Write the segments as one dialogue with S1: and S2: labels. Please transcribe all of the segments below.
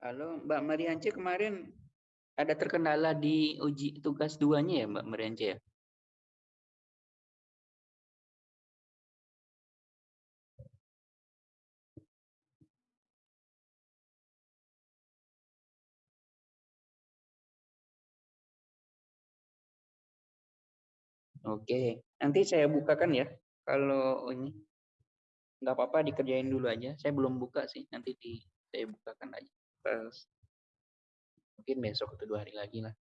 S1: Halo, Mbak Mariance kemarin ada terkendala di uji tugas duanya ya Mbak Mariance ya? Oke, nanti saya bukakan ya. Kalau ini nggak apa-apa dikerjain dulu aja. Saya belum buka sih, nanti di saya bukakan aja. Pas mungkin besok atau dua hari lagi lah.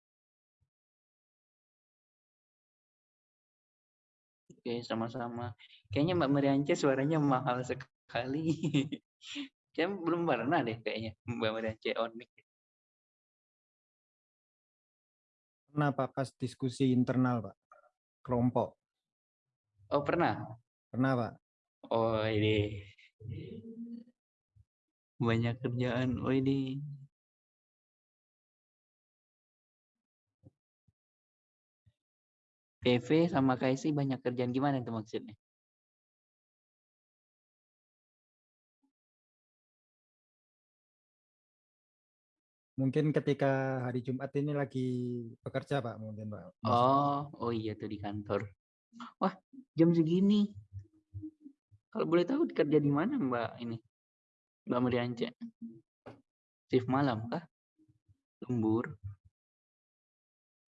S1: Oke, sama-sama. Kayaknya Mbak Mariance suaranya mahal sekali. Kayaknya belum pernah deh kayaknya Mbak Mariance on mic.
S2: Pernah Pak pas diskusi internal Pak, kelompok.
S1: Oh pernah?
S2: Pernah Pak.
S1: Oh ini banyak kerjaan. Oh ini PV sama KSI banyak kerjaan gimana itu maksudnya?
S2: Mungkin ketika hari Jumat ini lagi bekerja Pak, mungkin Pak.
S1: Oh, oh iya tuh di kantor. Wah, jam segini. Kalau boleh tahu kerja di mana Mbak ini? Mbak Meriance? Shift malam kah? Lembur.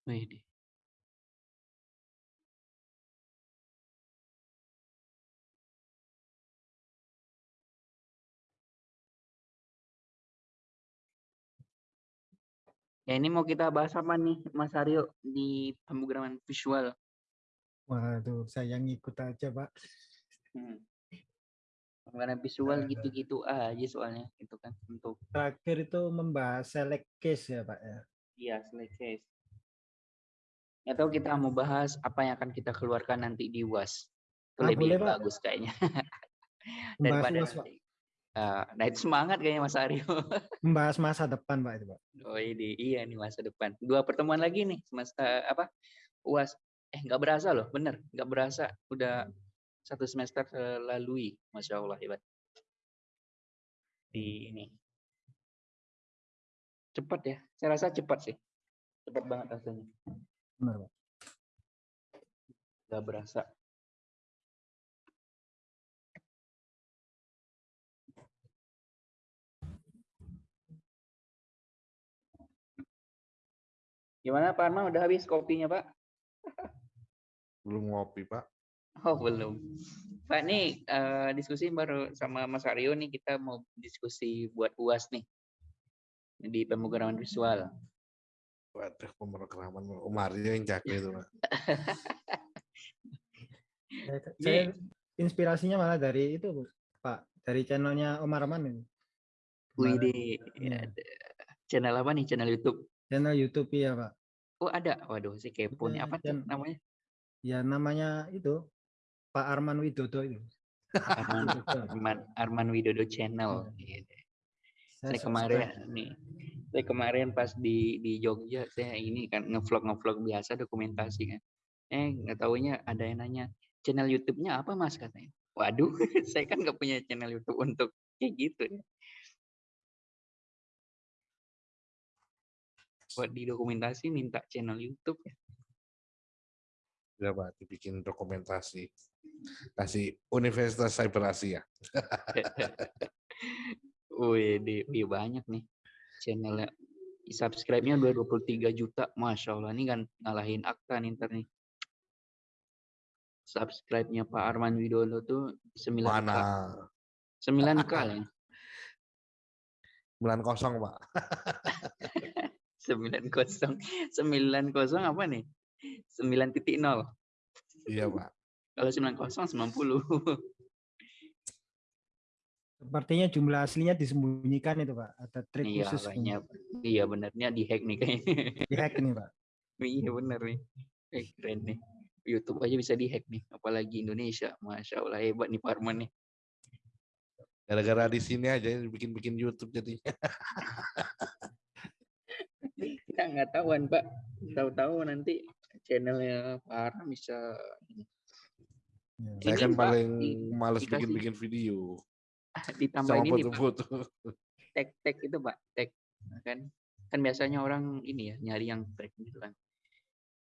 S1: Wih, Ya ini mau kita bahas apa nih Mas Aryo di pemrograman visual?
S2: Waduh, saya ngikut aja Pak.
S1: Hmm. Pemrograman visual gitu-gitu aja soalnya itu kan untuk.
S2: Terakhir itu membahas select case ya Pak ya.
S1: Iya select case. Atau kita mau bahas apa yang akan kita keluarkan nanti di UAS. Itu ah, lebih boleh, bagus Pak. kayaknya. Daripada UAS, nanti. Uh, nah itu semangat kayaknya Mas Aryo.
S2: Membahas masa depan Pak itu Pak.
S1: Oh ini iya nih masa depan. Dua pertemuan lagi nih semester apa uas. Eh nggak berasa loh, bener nggak berasa. Udah satu semester terlalui, masya Allah hebat. Di ini cepat ya. Saya rasa cepat sih. Cepat banget rasanya.
S2: Benar Pak.
S1: Gak berasa. Gimana Pak Arman udah habis kopinya Pak?
S3: Belum ngopi Pak.
S1: Oh belum. Pak nih uh, diskusi baru sama Mas Aryo nih kita mau diskusi buat uas nih di pemrograman visual.
S3: Waduh pemrograman Mario yang jago itu Pak.
S2: Saya inspirasinya malah dari itu Pak, dari channelnya Om Arman ini.
S1: Wih, di ya. channel apa nih? Channel YouTube?
S2: Channel YouTube ya Pak.
S1: Oh ada, waduh si kepo nih apa namanya?
S2: Ya namanya itu Pak Arman Widodo itu.
S1: Arman, Arman, Arman Widodo Channel. Iya. Gitu. Saya, saya kemarin nih, saya kemarin pas di di Jogja saya ini kan ngevlog ngevlog biasa dokumentasi kan. Eh nggak taunya ada yang nanya channel YouTube-nya apa mas katanya. Waduh, saya kan nggak punya channel YouTube untuk kayak gitu ya. buat di dokumentasi minta channel YouTube ya.
S3: Pak, dibikin dokumentasi. Kasih Universitas Cyber Asia.
S1: Wih, di, di banyak nih channelnya. Subscribe-nya udah 23 juta. Masya Allah, ini kan ngalahin akta nih ntar nih. Subscribe-nya Pak Arman Widodo tuh 9 Mana? 9K ya.
S3: 90 Pak.
S1: sembilan kosong sembilan kosong apa nih sembilan titik nol
S3: iya pak
S1: kalau sembilan kosong sembilan puluh
S2: Sepertinya jumlah aslinya disembunyikan itu Pak. Ada trik
S1: iya,
S2: khusus.
S1: Iya, iya benernya di hack nih kayaknya.
S2: Di hack nih Pak.
S1: iya bener nih. Eh, keren nih. YouTube aja bisa di hack nih. Apalagi Indonesia. Masya Allah hebat nih Parman nih.
S3: Gara-gara di sini aja bikin-bikin YouTube jadinya.
S1: kita nggak tahuan pak tahu-tahu nanti channelnya Pak bisa
S3: ya, saya kan paling males bikin-bikin video
S1: ditambah ini foto-foto tag tag itu pak tag kan kan biasanya orang ini ya nyari yang track gitu kan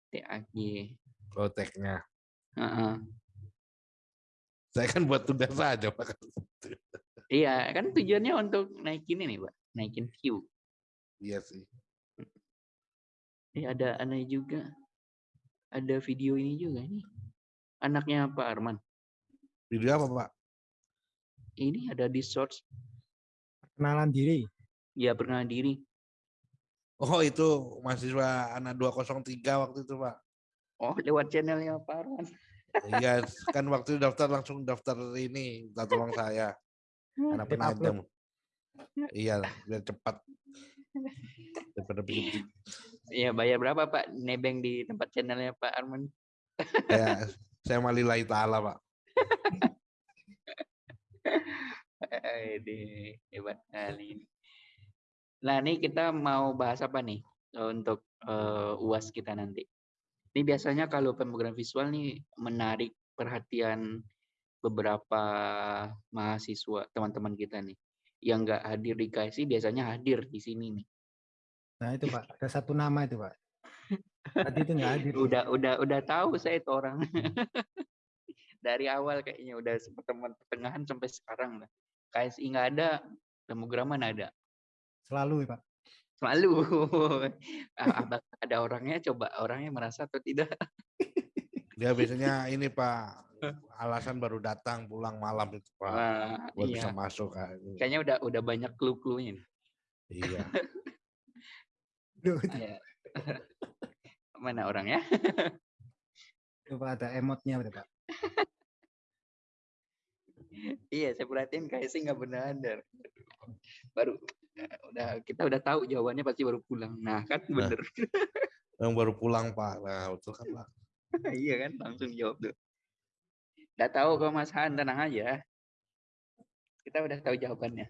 S1: TAG
S3: Proteknya.
S1: Heeh.
S3: Saya kan buat tugas saja Pak.
S1: iya kan tujuannya untuk naikin ini pak naikin view
S3: Iya sih.
S1: Eh ada aneh juga. Ada video ini juga nih. Anaknya Pak Arman.
S3: Video apa Pak?
S1: Ini ada di source.
S2: Kenalan diri.
S1: Ya pernah diri.
S3: Oh itu mahasiswa anak 203 waktu itu Pak.
S1: Oh lewat channelnya Pak Arman.
S3: Iya kan waktu daftar langsung daftar ini minta tolong saya anak
S2: Tip
S3: penajam. Iya biar cepat daripada
S1: Iya bayar berapa Pak? Nebeng di tempat channelnya Pak Arman.
S3: saya saya malillahi taala Pak.
S1: Aduh, hebat kali ini. Nah, ini kita mau bahas apa nih untuk eh, UAS kita nanti? Ini biasanya kalau pemrogram visual nih menarik perhatian beberapa mahasiswa teman-teman kita nih yang nggak hadir di KSI biasanya hadir di sini nih.
S2: Nah itu Pak, ada satu nama itu Pak. Tadi itu nggak hadir.
S1: Udah udah udah tahu saya itu orang. Dari awal kayaknya udah pertemuan pertengahan sampai sekarang lah. KSI nggak ada, pemrograman ada.
S2: Selalu Pak.
S1: Selalu. Ah, abang ada orangnya coba orangnya merasa atau tidak.
S3: Dia biasanya ini Pak alasan baru datang pulang malam itu Pak
S1: Wah,
S3: buat
S1: iya.
S3: bisa masuk.
S1: Kayaknya udah udah banyak clue-cluenya.
S3: Iya.
S2: Duh,
S1: Iya. Mana orangnya?
S2: itu Pak ada emotnya itu Pak.
S1: iya, saya perhatiin kayak sih nggak benar. Baru udah kita udah tahu jawabannya pasti baru pulang. Nah, kan bener.
S3: Yang baru pulang Pak. Nah betul kan Pak.
S1: iya kan, langsung jawab tuh. Udah tahu kok Mas Han, tenang aja. Kita udah tahu jawabannya.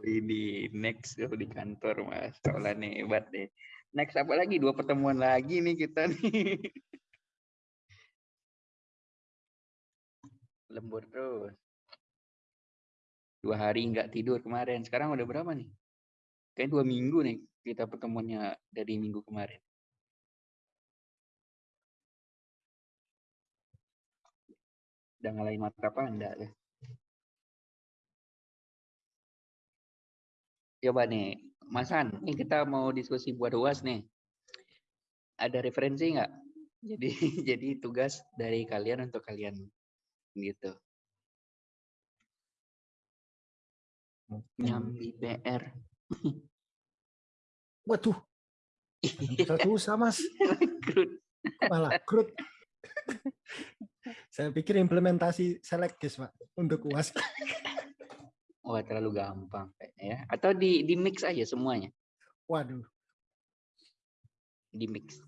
S1: Ini next oh, di kantor mas, soalnya nih hebat deh. Next apa lagi? Dua pertemuan lagi nih kita nih. Lembur terus. Dua hari nggak tidur kemarin. Sekarang udah berapa nih? Kayak dua minggu nih kita pertemuannya dari minggu kemarin. Udah ngalahin mata panda ya. Coba nih, Mas Han, ini kita mau diskusi buat UAS nih. Ada referensi nggak? Jadi jadi tugas dari kalian untuk kalian gitu. Nyambi PR.
S2: Waduh, susah Mas.
S1: Krut.
S2: Malah krut. Saya pikir implementasi selektis Pak untuk UAS.
S1: Wah terlalu gampang kayaknya ya. Atau di di mix aja semuanya,
S2: Waduh,
S1: di mix.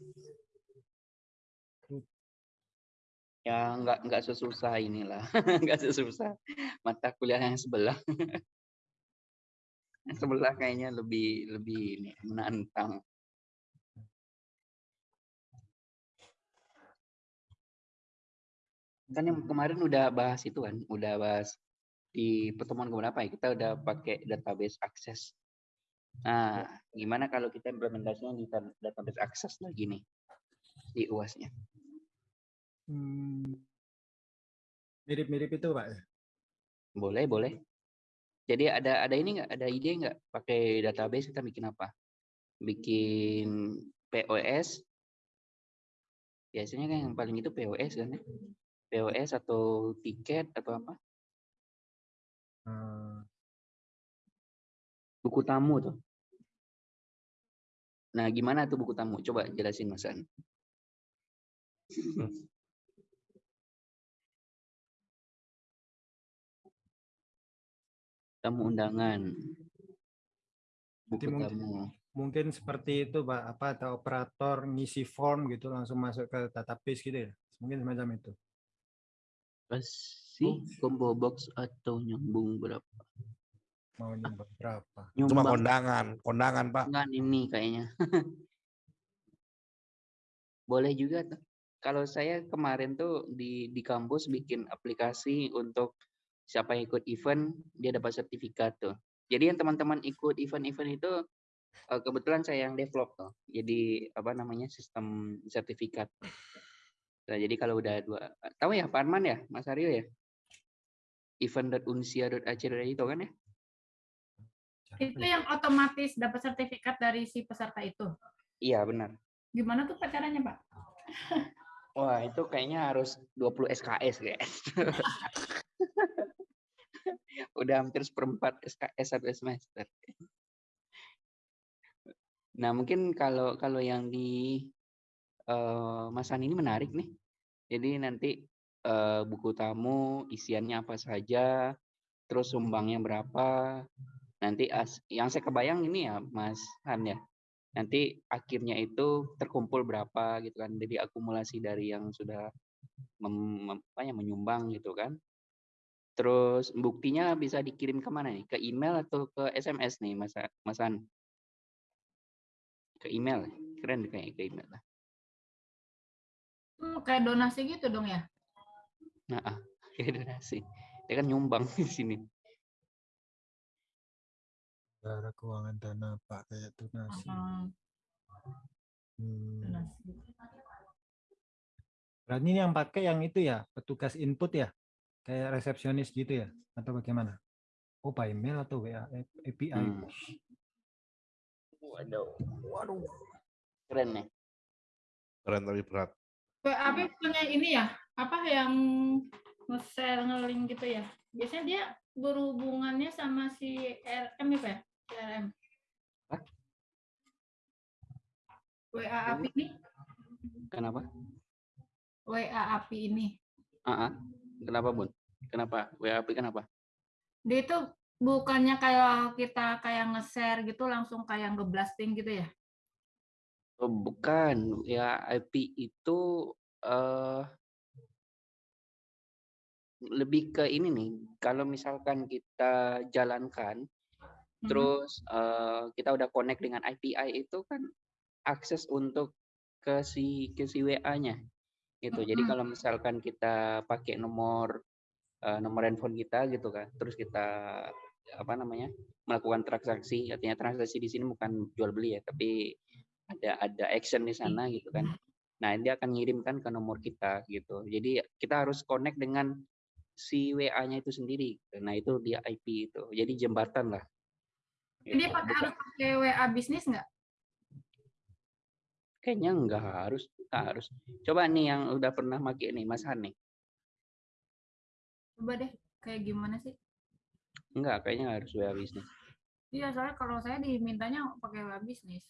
S1: Ya nggak nggak sesusah inilah, nggak sesusah mata kuliah yang sebelah. yang sebelah kayaknya lebih lebih ini menantang. Kan yang kemarin udah bahas itu kan, udah bahas di pertemuan keberapa ya kita udah pakai database akses. Nah, gimana kalau kita implementasinya di tab- database akses lagi nih di UAS-nya?
S2: Hmm, mirip-mirip itu Pak.
S1: Boleh, boleh. Jadi ada ada ini nggak? Ada ide nggak? Pakai database kita bikin apa? Bikin POS. Biasanya kan yang paling itu POS kan ya? POS atau tiket atau apa?
S2: Hmm,
S1: Buku tamu tuh. Nah, gimana tuh buku tamu? Coba jelasin Mas An. Tamu undangan. Buku
S2: mungkin-
S1: tamu.
S2: mungkin seperti itu Pak. Apa ada operator ngisi form gitu langsung masuk ke database gitu ya. Mungkin semacam itu.
S1: Pasti combo box atau nyambung berapa?
S2: Mau nyumbang berapa?
S3: Cuma
S1: Nyumbang
S3: kondangan, kondangan Pak.
S1: Enggak ini kayaknya. Boleh juga tuh. kalau saya kemarin tuh di di kampus bikin aplikasi untuk siapa yang ikut event dia dapat sertifikat tuh. Jadi yang teman-teman ikut event-event itu eh, kebetulan saya yang develop tuh. Jadi apa namanya sistem sertifikat. Nah, jadi kalau udah dua tahu ya Pak Arman ya, Mas Aryo ya? event.unsia.ac itu kan ya?
S4: Itu yang otomatis dapat sertifikat dari si peserta itu.
S1: Iya, benar.
S4: Gimana tuh Pak caranya, Pak?
S1: Wah, itu kayaknya harus 20 SKS, guys. Udah hampir seperempat SKS satu semester. Nah, mungkin kalau kalau yang di uh, Mas An ini menarik nih. Jadi nanti uh, buku tamu isiannya apa saja, terus sumbangnya berapa. Nanti as, yang saya kebayang ini ya Mas Han ya. Nanti akhirnya itu terkumpul berapa gitu kan. Jadi akumulasi dari yang sudah mem, apa ya, menyumbang gitu kan. Terus buktinya bisa dikirim ke mana nih? Ke email atau ke SMS nih Mas Mas Han? Ke email. Keren kayak ke email lah.
S4: Hmm, kayak donasi gitu dong ya?
S1: Nah, ah, kayak donasi. Dia kan nyumbang di sini.
S2: Cara keuangan dana Pak kayak donasi. Hmm.
S4: donasi.
S2: Berarti ini yang pakai yang itu ya, petugas input ya? Kayak resepsionis gitu ya? Atau bagaimana? Oh, by email atau WA API?
S1: Hmm. Waduh. Waduh. Keren nih.
S3: Keren tapi berat.
S4: WAP punya ini ya, apa yang nge-share nge-link gitu ya. Biasanya dia berhubungannya sama si RM ya, Pak? ya? CRM.
S1: Hah?
S4: WA API ini,
S1: Kenapa?
S4: WA API ini.
S1: Ah, ah. Kenapa, Bun? Kenapa? WAP kenapa?
S4: Dia itu bukannya kayak kita kayak nge-share gitu langsung kayak nge-blasting gitu ya?
S1: Oh, bukan. Ya, IP itu eh lebih ke ini nih. Kalau misalkan kita jalankan,
S4: Mhm.
S1: terus eh, kita udah connect dengan API itu kan akses untuk ke si ke si WA-nya. Gitu. Jadi
S4: Mhm.
S1: kalau misalkan kita pakai nomor eh, nomor handphone kita gitu kan, terus kita apa namanya melakukan transaksi, artinya transaksi di sini bukan jual beli ya, tapi ada ada action di sana gitu kan. Nah dia akan ngirimkan ke nomor kita gitu. Jadi kita harus connect dengan si WA-nya itu sendiri. Nah itu dia IP itu. Jadi jembatan lah.
S4: Dia
S1: Gitu.
S4: pakai harus pakai WA bisnis nggak?
S1: Kayaknya nggak harus, nggak harus. Coba nih yang udah pernah pakai nih, Mas Han nih.
S4: Coba deh, kayak gimana sih?
S1: Enggak, kayaknya nggak harus WA bisnis.
S4: Iya, soalnya kalau saya dimintanya pakai WA bisnis.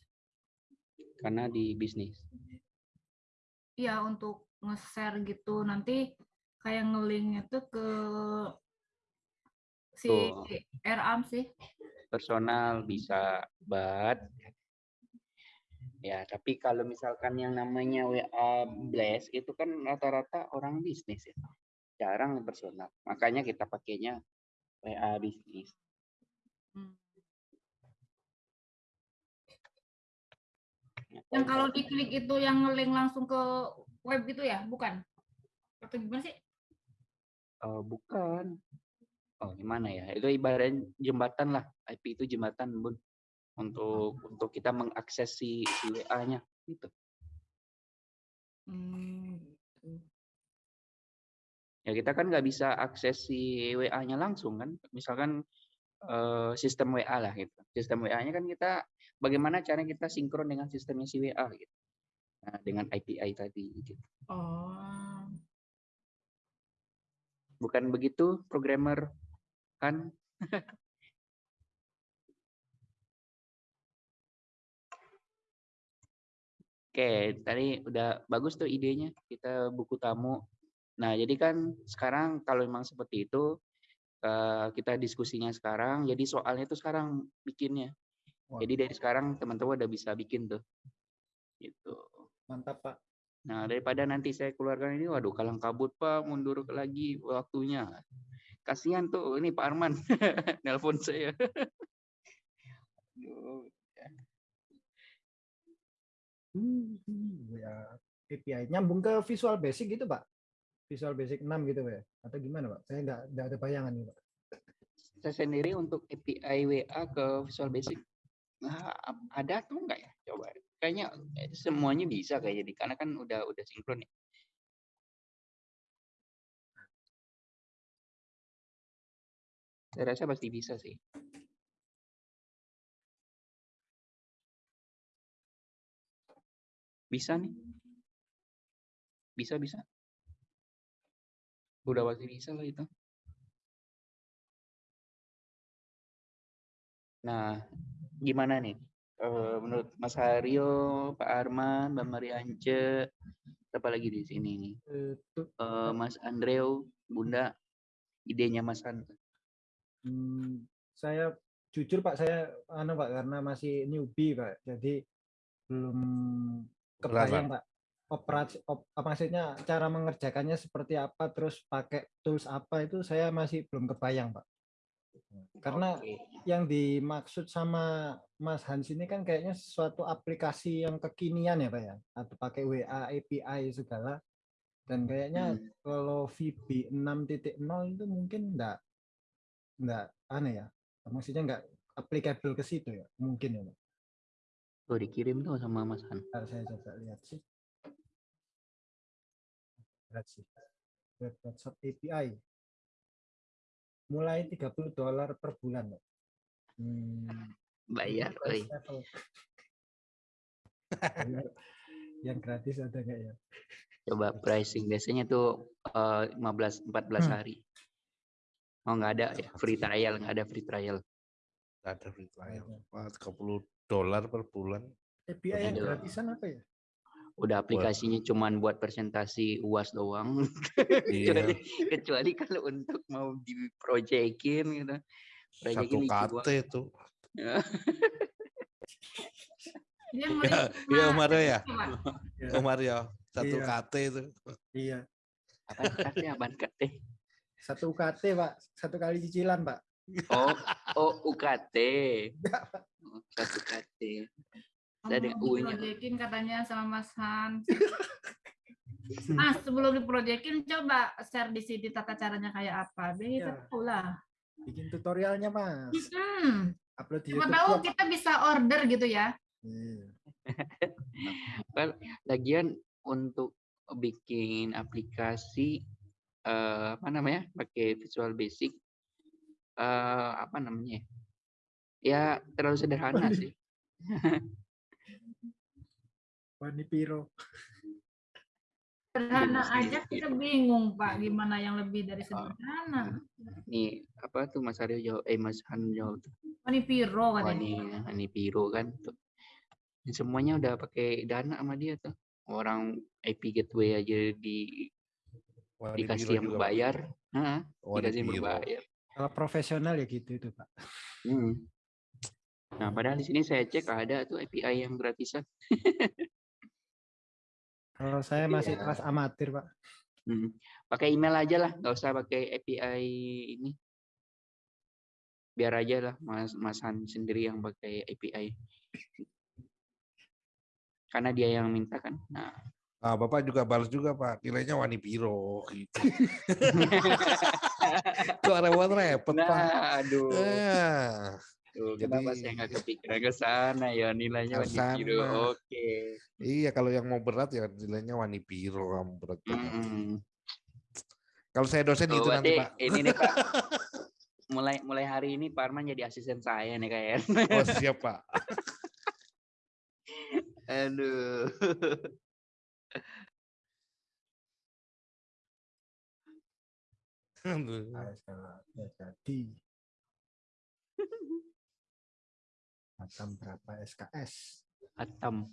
S1: Karena di bisnis.
S4: Iya, untuk nge-share gitu. Nanti kayak nge-link itu ke si
S1: Tuh.
S4: RAM sih.
S1: personal bisa but ya tapi kalau misalkan yang namanya WA Blast itu kan rata-rata orang bisnis ya jarang yang personal makanya kita pakainya WA bisnis
S4: Hmm. Yang kalau diklik itu yang nge-link langsung ke web gitu ya? Bukan? Atau gimana sih?
S1: Eh, bukan. Oh gimana ya? Itu ibaratnya jembatan lah IP itu jembatan bun. Untuk untuk kita mengakses si, si WA-nya gitu.
S4: Hmm, gitu.
S1: ya kita kan nggak bisa akses si WA-nya langsung kan? Misalkan eh, sistem WA lah gitu. Sistem WA-nya kan kita bagaimana cara kita sinkron dengan sistemnya si WA gitu. Nah, dengan API tadi gitu.
S4: Oh.
S1: Bukan begitu programmer kan Oke, tadi udah bagus tuh idenya kita buku tamu. Nah, jadi kan sekarang kalau memang seperti itu eh, kita diskusinya sekarang, jadi soalnya itu sekarang bikinnya. Jadi dari sekarang teman-teman udah bisa bikin tuh. Gitu.
S2: Mantap Pak.
S1: Nah, daripada nanti saya keluarkan ini, waduh, kalang kabut Pak, mundur lagi waktunya. Kasihan tuh ini Pak Arman, nelpon saya. Aduh.
S2: WA API nyambung ke Visual Basic gitu Pak? Visual Basic 6 gitu Pak? ya? Atau gimana Pak? Saya nggak nggak ada bayangan nih Pak.
S1: Saya sendiri untuk API WA ke Visual Basic nah, ada atau enggak ya? Coba. Kayaknya eh, semuanya bisa kayak jadi karena kan udah udah sinkron ya. Saya rasa pasti bisa sih. Bisa nih. Bisa bisa. Udah pasti bisa lah itu. Nah, gimana nih? Eh, menurut Mas Haryo, Pak Arman, Mbak Mariance, siapa lagi di sini nih?
S2: Eh,
S1: Eh, Mas Andreu, Bunda, idenya Mas Han.
S2: hmm, saya jujur Pak saya anu Pak karena masih newbie Pak. Jadi belum kebayang Pak operasi op, apa maksudnya cara mengerjakannya seperti apa terus pakai tools apa itu saya masih belum kebayang Pak. Karena
S1: Oke.
S2: yang dimaksud sama Mas Hans ini kan kayaknya suatu aplikasi yang kekinian ya Pak ya atau pakai WA API segala dan kayaknya
S1: Hmm.
S2: kalau VB 6.0 itu mungkin enggak enggak aneh ya maksudnya enggak applicable ke situ ya mungkin ya Pak.
S1: Tuh dikirim tuh sama Mas Han.
S2: Ntar saya coba lihat sih lihat sih web WhatsApp API mulai 30 dolar per bulan. Hmm,
S1: Bayar,
S2: yang gratis ada nggak ya
S1: Coba pricing biasanya tuh eh, 15 14
S2: Hmm.
S1: hari. Oh nggak ada ya free trial, nggak ada free trial.
S3: Nggak ada free trial. Wah, 30 dolar per bulan.
S2: API yang
S1: Ada.
S2: gratisan apa ya
S1: Udah aplikasinya cuman buat presentasi UAS doang.
S3: Iya.
S1: kecuali, kecuali kalau untuk mau diprojekin gitu.
S3: Satu
S1: Proyekin
S3: KT itu. Ya,
S4: ngelihat
S3: iya
S4: cuma
S3: Om Aryo ya.
S4: itu, Pak.
S2: Ya.
S3: Satu
S2: Iya.
S3: KT itu.
S2: iya
S1: kate, apaan kate?
S2: satu UKT pak satu kali cicilan pak
S1: Oh, oh UKT. Oh, Satu KT. Saya ada U-nya.
S4: diprojekin katanya sama Mas Hans. Mas, sebelum diprojekin coba share di sini tata caranya kayak apa. Biar kita
S2: Ya.
S4: tahu lah.
S2: bikin tutorialnya mas
S4: Hmm,
S2: upload di
S4: siapa
S2: YouTube
S4: tahu
S2: Vlog.
S4: kita bisa order gitu ya.
S2: Iya.
S1: Well, lagian untuk bikin aplikasi eh, apa namanya pakai Visual Basic eh, apa namanya ya terlalu sederhana sih
S2: Wani Piro.
S4: Sederhana
S1: Iya,
S4: aja
S1: iya.
S4: kita bingung Pak gimana yang lebih dari sederhana.
S1: nih apa tuh Mas Aryo jawab eh Mas Han jawab tuh.
S4: Mani Piro
S1: Wah,
S4: katanya.
S1: nih ini Piro kan tuh. Ini semuanya udah pakai dana sama dia tuh. Orang IP gateway aja di
S3: Wah, di
S1: dikasih
S3: Biro
S1: yang berbayar
S3: Wah, di
S1: dikasih yang berbayar.
S2: Kalau profesional ya gitu itu pak.
S1: Hmm. Nah, padahal di sini saya cek ada tuh API yang gratisan.
S2: kalau saya masih kelas amatir pak
S1: Hmm. Pakai email aja lah, nggak usah pakai API ini. Biar aja lah Mas Mas Han sendiri yang pakai API. Karena dia yang minta kan. Nah,
S3: Ah, Bapak juga balas juga Pak. Nilainya Wani Piro gitu. Kok repot-repot Pak.
S1: nah aduh.
S3: Ah,
S1: Tuh, kenapa
S3: jadi-
S1: saya nggak kepikiran ke sana ya nilainya Wani
S3: sana.
S1: Oke.
S3: iya kalau yang mau berat ya nilainya Wani kamu berat banget.
S1: Mm-mm.
S3: Kalau saya dosen
S1: Tuh,
S3: itu nanti Pak.
S1: ini nih Pak. Mulai mulai hari ini Pak Arman jadi asisten saya nih kayak.
S3: Oh siap Pak.
S1: Aduh.
S3: Aduh.
S2: Ya jadi Atam berapa SKS
S1: Hatam.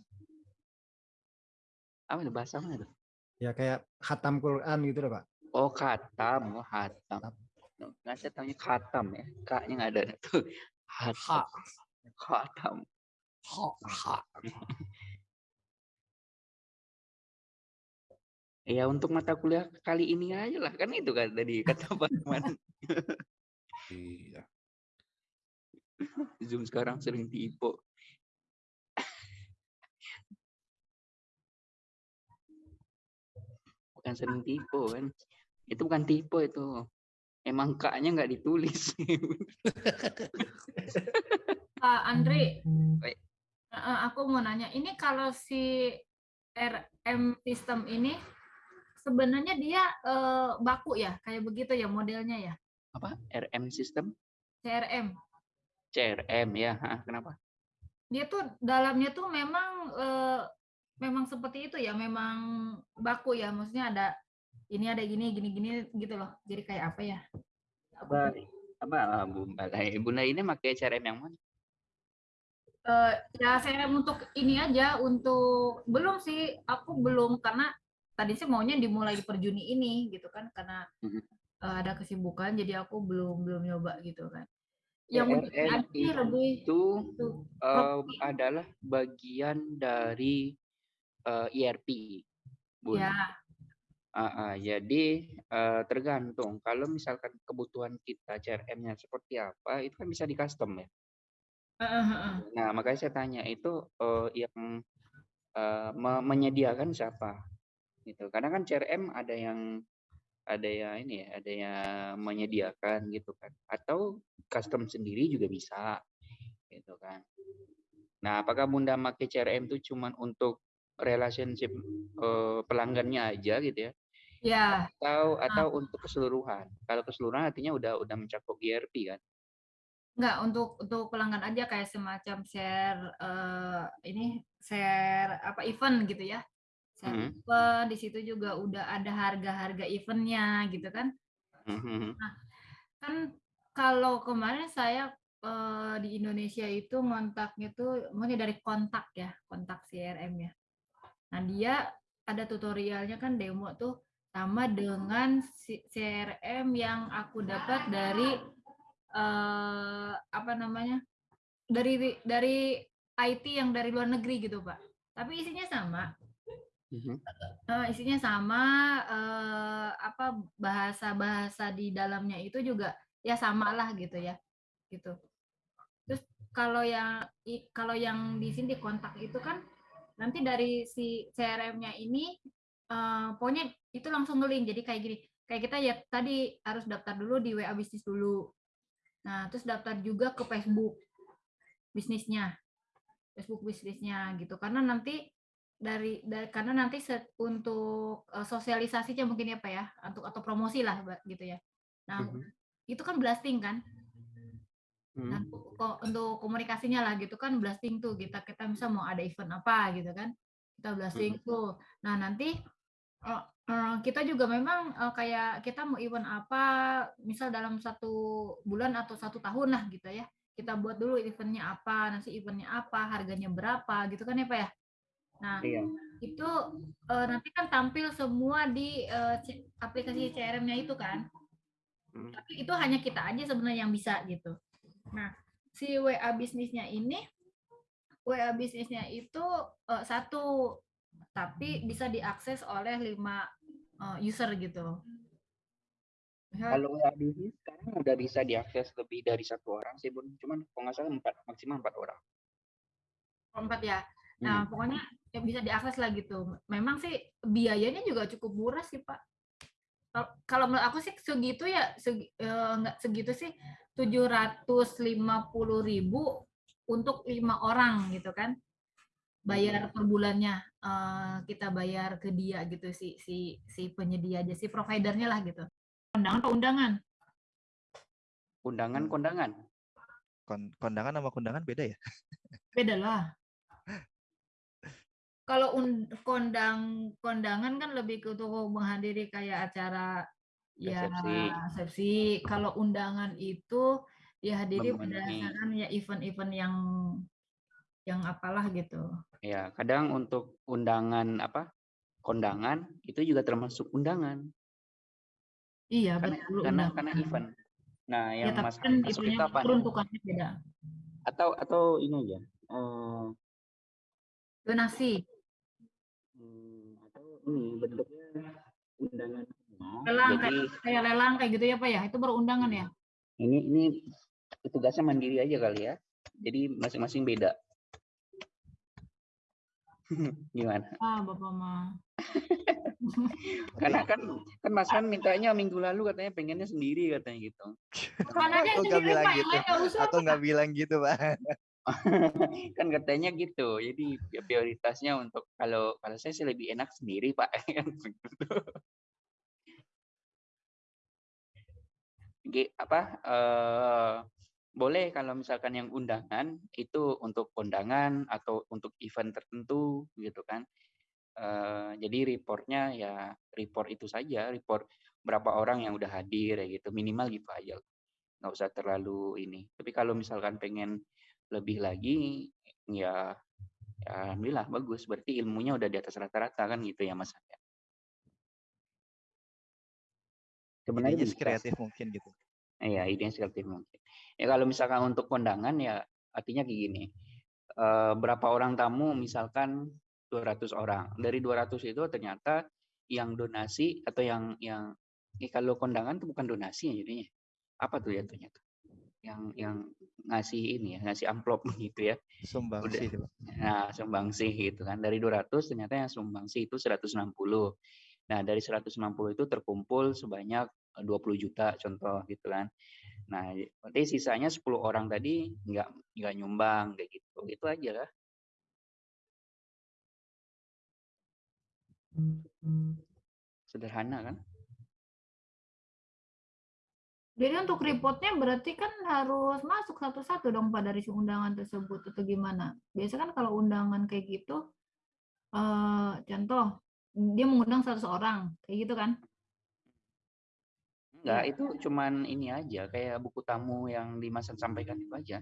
S1: Apa itu bahasa mana tuh?
S2: ya kayak khatam Quran gitu loh pak
S1: Oh, khatam. Oh, hatam. Nggak saya taunya khatam ya. K-nya nggak ada tuh. Hatam. Khatam. Ya untuk mata kuliah kali ini aja lah kan itu kan tadi kata Pak.
S3: Iya.
S1: Zoom sekarang sering tipu. bukan sering tipe kan. Itu bukan tipe itu. Emang kaknya nggak ditulis.
S4: Pak Andri, aku mau nanya, ini kalau si RM sistem ini sebenarnya dia eh, baku ya, kayak begitu ya modelnya ya,
S1: Apa? RM sistem?
S4: CRM.
S1: CRM ya. Hah, kenapa?
S4: Dia tuh dalamnya tuh memang eh, memang seperti itu ya, memang baku ya, maksudnya ada ini ada gini gini gini gitu loh. Jadi kayak apa ya?
S1: Apa? Apa Bu Balai? Bunda ini pakai CRM yang mana?
S4: Eh, ya CRM untuk ini aja untuk belum sih aku belum karena tadi sih maunya dimulai per Juni ini gitu kan karena eh, ada kesibukan jadi aku belum belum nyoba gitu kan yang lebih
S1: itu eh, adalah bagian dari eh, ERP, Bun.
S4: ya
S1: Ah, ah, jadi eh, tergantung kalau misalkan kebutuhan kita CRM-nya seperti apa, itu kan bisa di custom ya.
S4: eh, eh, eh.
S1: Nah, makanya saya tanya itu eh, yang me- menyediakan siapa? Gitu. Karena kan CRM ada yang ada yang ini ya, ada yang menyediakan gitu kan. Atau custom sendiri juga bisa gitu kan. Nah, apakah Bunda pakai CRM itu cuman untuk relationship eh, pelanggannya aja gitu ya?
S4: ya
S1: Atau atau untuk keseluruhan? Kalau keseluruhan artinya udah udah mencakup ERP kan?
S4: nggak untuk untuk pelanggan aja kayak semacam share eh, ini share apa event gitu ya
S1: Mhm.
S4: event di situ juga udah ada harga-harga eventnya gitu kan
S1: Mhm.
S4: kan kalau kemarin saya eh, di Indonesia itu ngontaknya tuh maksudnya dari kontak ya kontak CRM ya nah dia ada tutorialnya kan demo tuh sama dengan CRM yang aku dapat dari eh, apa namanya dari dari IT yang dari luar negeri gitu pak tapi isinya sama Eh, isinya sama eh, apa bahasa-bahasa di dalamnya itu juga ya sama lah gitu ya gitu. Terus kalau yang kalau yang di sini di kontak itu kan nanti dari si CRM-nya ini eh, pokoknya itu langsung ngelink. Jadi kayak gini kayak kita ya tadi harus daftar dulu di WA bisnis dulu. Nah terus daftar juga ke Facebook bisnisnya Facebook bisnisnya gitu. Karena nanti dari, dari karena nanti set, untuk eh, sosialisasinya mungkin ya pak ya untuk atau promosi lah gitu ya. Nah
S1: Mhm.
S4: itu kan blasting kan? Nah
S1: Mhm.
S4: untuk, untuk komunikasinya lah gitu kan blasting tuh kita kita bisa mau ada event apa gitu kan kita blasting tuh. Nah nanti eh, eh, kita juga memang eh, kayak kita mau event apa misal dalam satu bulan atau satu tahun lah gitu ya. Kita buat dulu eventnya apa nanti eventnya apa harganya berapa gitu kan ya pak ya nah
S1: Iya.
S4: itu eh, nanti kan tampil semua di C- aplikasi CRM-nya itu kan.
S1: Mhm.
S4: Tapi itu hanya kita aja sebenarnya yang bisa gitu. Nah, si WA bisnisnya ini WA bisnisnya itu eh, satu tapi bisa diakses oleh lima eh, user gitu. Misal-
S1: Kalau WA bisnis sekarang udah bisa diakses lebih dari satu orang sih, Bun. Cuman kalau nggak salah empat, maksimal empat orang.
S4: empat ya. Nah,
S1: Hmm.
S4: pokoknya ya bisa diakses lah gitu. Memang sih biayanya juga cukup murah sih, Pak. Kalau- Kalau menurut aku sih segitu ya, segi, eh, nggak segitu sih 750.000 ribu untuk lima orang gitu kan. Bayar per bulannya eh, kita bayar ke dia gitu si si si penyedia aja si providernya lah gitu. Undangan apa undangan?
S1: Undangan kondangan.
S5: Kon- kondangan sama kondangan beda ya?
S4: Beda lah. Kalau kondang kondangan kan lebih ke untuk menghadiri kayak acara ya
S1: Resepsi.
S4: Kalau undangan itu dihadiri berdasarkan ya event-event yang yang apalah gitu.
S1: Ya, kadang untuk undangan apa? Kondangan itu juga termasuk undangan
S4: Iya
S1: karena
S4: betul
S1: karena
S4: undangan.
S1: karena event. Nah,
S4: Ya
S1: yang
S4: tapi
S1: mas,
S4: kan
S1: masuk itu apa
S4: peruntukannya beda.
S1: Atau atau ini aja. eh,
S4: Donasi,
S1: ini bentuknya undangan semua.
S4: lelang
S1: Jadi
S4: kayak, kayak lelang kayak gitu ya Pak ya. Itu baru undangan ya.
S1: ini ini tugasnya mandiri aja kali ya. Jadi masing-masing beda. Gimana?
S4: Ah, Bapak mah.
S1: Karena kan kan Mas Han mintanya minggu lalu katanya pengennya sendiri katanya gitu.
S5: Aku nggak
S4: sendiri
S5: bilang
S4: Pak, yang
S5: gitu. Aku nggak bilang gitu, Pak.
S1: kan katanya gitu. Jadi ya prioritasnya untuk kalau kalau saya sih lebih enak sendiri, Pak. Gi- apa eh, boleh kalau misalkan yang undangan itu untuk kondangan atau untuk event tertentu gitu kan. Eh, jadi reportnya ya report itu saja, report berapa orang yang udah hadir ya gitu, minimal gitu aja. Nggak usah terlalu ini. Tapi kalau misalkan pengen lebih lagi ya, ya alhamdulillah bagus. Berarti ilmunya udah di atas rata-rata kan gitu ya Mas. Ya? Sebenarnya
S5: kreatif mungkin gitu.
S1: Iya, idenya kreatif mungkin. Ya kalau misalkan untuk kondangan ya artinya kayak gini. Eh, berapa orang tamu misalkan 200 orang. Dari 200 itu ternyata yang donasi atau yang yang eh, kalau kondangan itu bukan donasi ya jadinya. Apa tuh ya ternyata? Yang yang ngasih ini ya, ngasih amplop gitu ya.
S5: Sumbang
S1: Udah.
S5: sih.
S1: Nah, sumbangsi gitu kan. Dari 200 ternyata yang sumbangsi itu 160. Nah, dari 160 itu terkumpul sebanyak eh, 20 juta contoh gitu kan. Nah, berarti sisanya 10 orang tadi nggak nggak nyumbang kayak gitu. Itu aja lah. Sederhana kan?
S4: Jadi untuk reportnya berarti kan harus masuk satu-satu dong Pak dari si undangan tersebut atau gimana? Biasa kan kalau undangan kayak gitu, eh, contoh dia mengundang 100 orang, kayak gitu kan?
S1: Enggak, itu cuman ini aja kayak buku tamu yang Dimas sampaikan itu aja.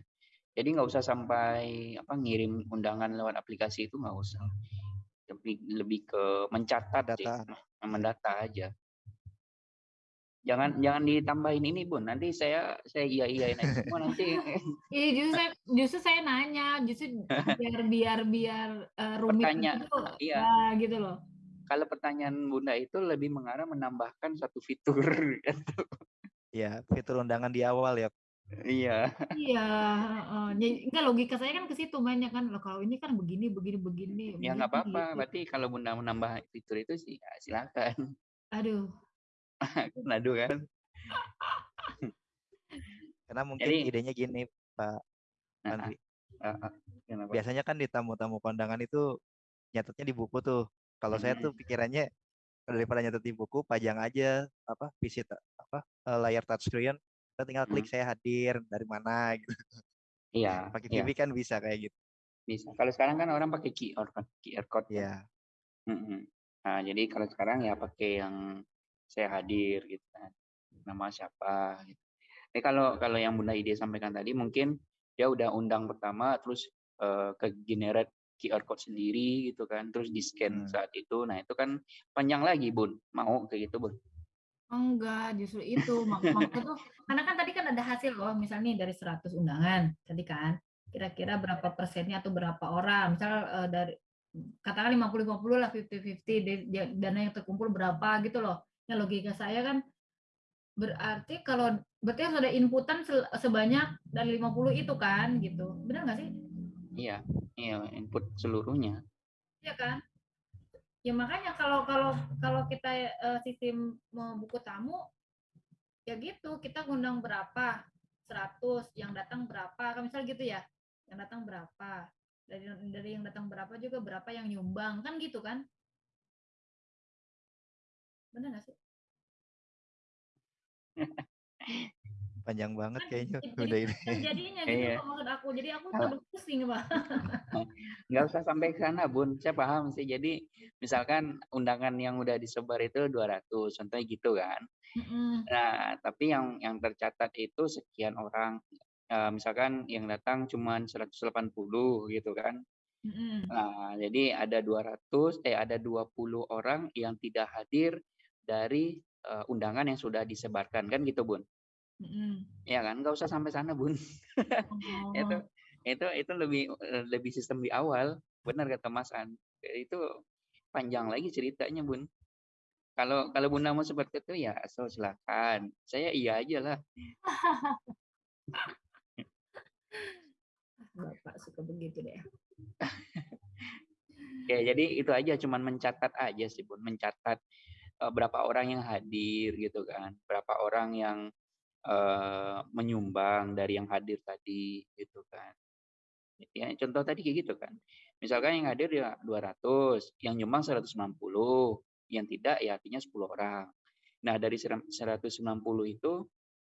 S1: Jadi nggak usah sampai apa ngirim undangan lewat aplikasi itu nggak usah. Lebih lebih ke mencatat sih,
S5: Data.
S1: mendata aja. Jangan jangan ditambahin ini Bun. Nanti saya saya iya iyain aja semua nanti.
S4: Iya justru saya justru saya nanya, justru biar biar biar eh, rumit
S1: Pertanyaan,
S4: gitu,
S1: iya.
S4: nah, gitu loh.
S1: Kalau pertanyaan Bunda itu lebih mengarah menambahkan satu fitur. gitu.
S5: Ya, fitur undangan di awal ya.
S1: iya.
S4: Iya, heeh. Jadi enggak logika saya kan ke situ mainnya kan. Loh, kalau ini kan begini begini begini.
S1: Ya nggak apa-apa.
S4: gitu.
S1: Berarti kalau Bunda menambah fitur itu sih ya silakan.
S4: Aduh.
S1: Nadu kan.
S5: Karena mungkin
S1: Jadi-
S5: idenya gini, Pak Andri.
S1: ah, ah, kenapa?
S5: Biasanya kan di tamu-tamu kondangan itu nyatetnya di buku tuh. Kalau saya tuh pikirannya daripada nyatet di buku, pajang aja apa visit apa eh, layar touchscreen, kita tinggal klik saya hadir dari mana gitu.
S1: Iya.
S5: Pakai
S1: iya,
S5: kan bisa kayak gitu.
S1: bisa. Kalau sekarang kan orang pakai QR kan, QR code. kan.
S5: Ya,
S1: Mm-mm. Nah, jadi kalau sekarang ya pakai yang saya hadir gitu kan. Nama siapa gitu. Tapi kalau kalau yang Bunda Ide sampaikan tadi mungkin dia udah undang pertama terus eh, ke generate QR code sendiri gitu kan, terus di scan
S5: Hmm.
S1: saat itu. Nah, itu kan panjang lagi, Bun. Mau kayak gitu, Bun.
S4: Enggak, justru itu. Mak- Maksudnya tuh, karena kan tadi kan ada hasil loh, misalnya nih dari 100 undangan, tadi kan, kira-kira berapa persennya atau berapa orang, misal eh, dari katakan 50-50 lah, 50-50, di- di- dana yang terkumpul berapa gitu loh. Ya logika saya kan berarti kalau berarti harus ada inputan sebanyak dari 50 itu kan gitu. Benar nggak sih?
S1: Iya, iya input seluruhnya.
S4: Iya kan? Ya makanya kalau kalau kalau kita eh, sistem mau buku tamu ya gitu, kita ngundang berapa? 100, yang datang berapa? Kan misal gitu ya. Yang datang berapa? Dari dari yang datang berapa juga berapa yang nyumbang, kan gitu kan? Benar nggak sih?
S5: panjang banget
S4: Kan
S5: kayaknya
S4: jadi-
S5: udah ini.
S4: kan jadinya gitu
S1: Iya.
S4: maksud aku. Jadi aku tambah pusing, Pak.
S1: Nggak usah sampai ke sana, Bun. Saya paham sih. Jadi, misalkan undangan yang udah disebar itu 200, contohnya gitu kan.
S4: Mm-mm.
S1: Nah, tapi yang yang tercatat itu sekian orang. Eh, misalkan yang datang cuma 180 gitu kan.
S4: Mm-mm.
S1: Nah, jadi ada 200 eh ada 20 orang yang tidak hadir dari eh, undangan yang sudah disebarkan kan gitu, Bun.
S4: Mm-mm.
S1: Ya kan? Nggak usah sampai sana, Bun.
S4: Oh.
S1: itu itu itu lebih lebih sistem di awal. Benar kata Mas An. Itu panjang lagi ceritanya, Bun. Kalau kalau Bunda mau seperti itu ya asal silakan. Saya iya aja lah.
S4: Bapak suka begitu deh.
S1: Ya, jadi itu aja cuman mencatat aja sih, Bun, mencatat eh, berapa orang yang hadir gitu kan, berapa orang yang eh, menyumbang dari yang hadir tadi gitu kan. Ya, contoh tadi kayak gitu kan. Misalkan yang hadir ya 200, yang nyumbang 190, yang tidak ya artinya 10 orang. Nah, dari 190 itu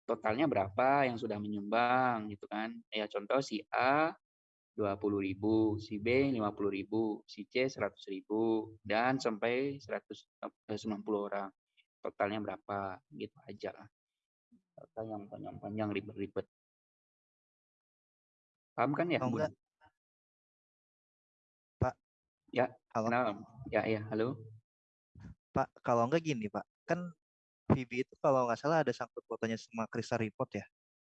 S1: totalnya berapa yang sudah menyumbang gitu kan. Ya contoh si A 20.000, si B 50.000, si C 100.000 dan sampai 190 orang. Totalnya berapa gitu aja lah. Total yang panjang-panjang ribet-ribet. Paham kan ya?
S5: Enggak, Pak.
S1: Ya,
S5: Halo.
S1: kenal. Ya, ya, halo.
S5: Pak, kalau enggak gini, Pak. Kan VB itu kalau nggak salah ada sangkut fotonya sama Krista Report ya.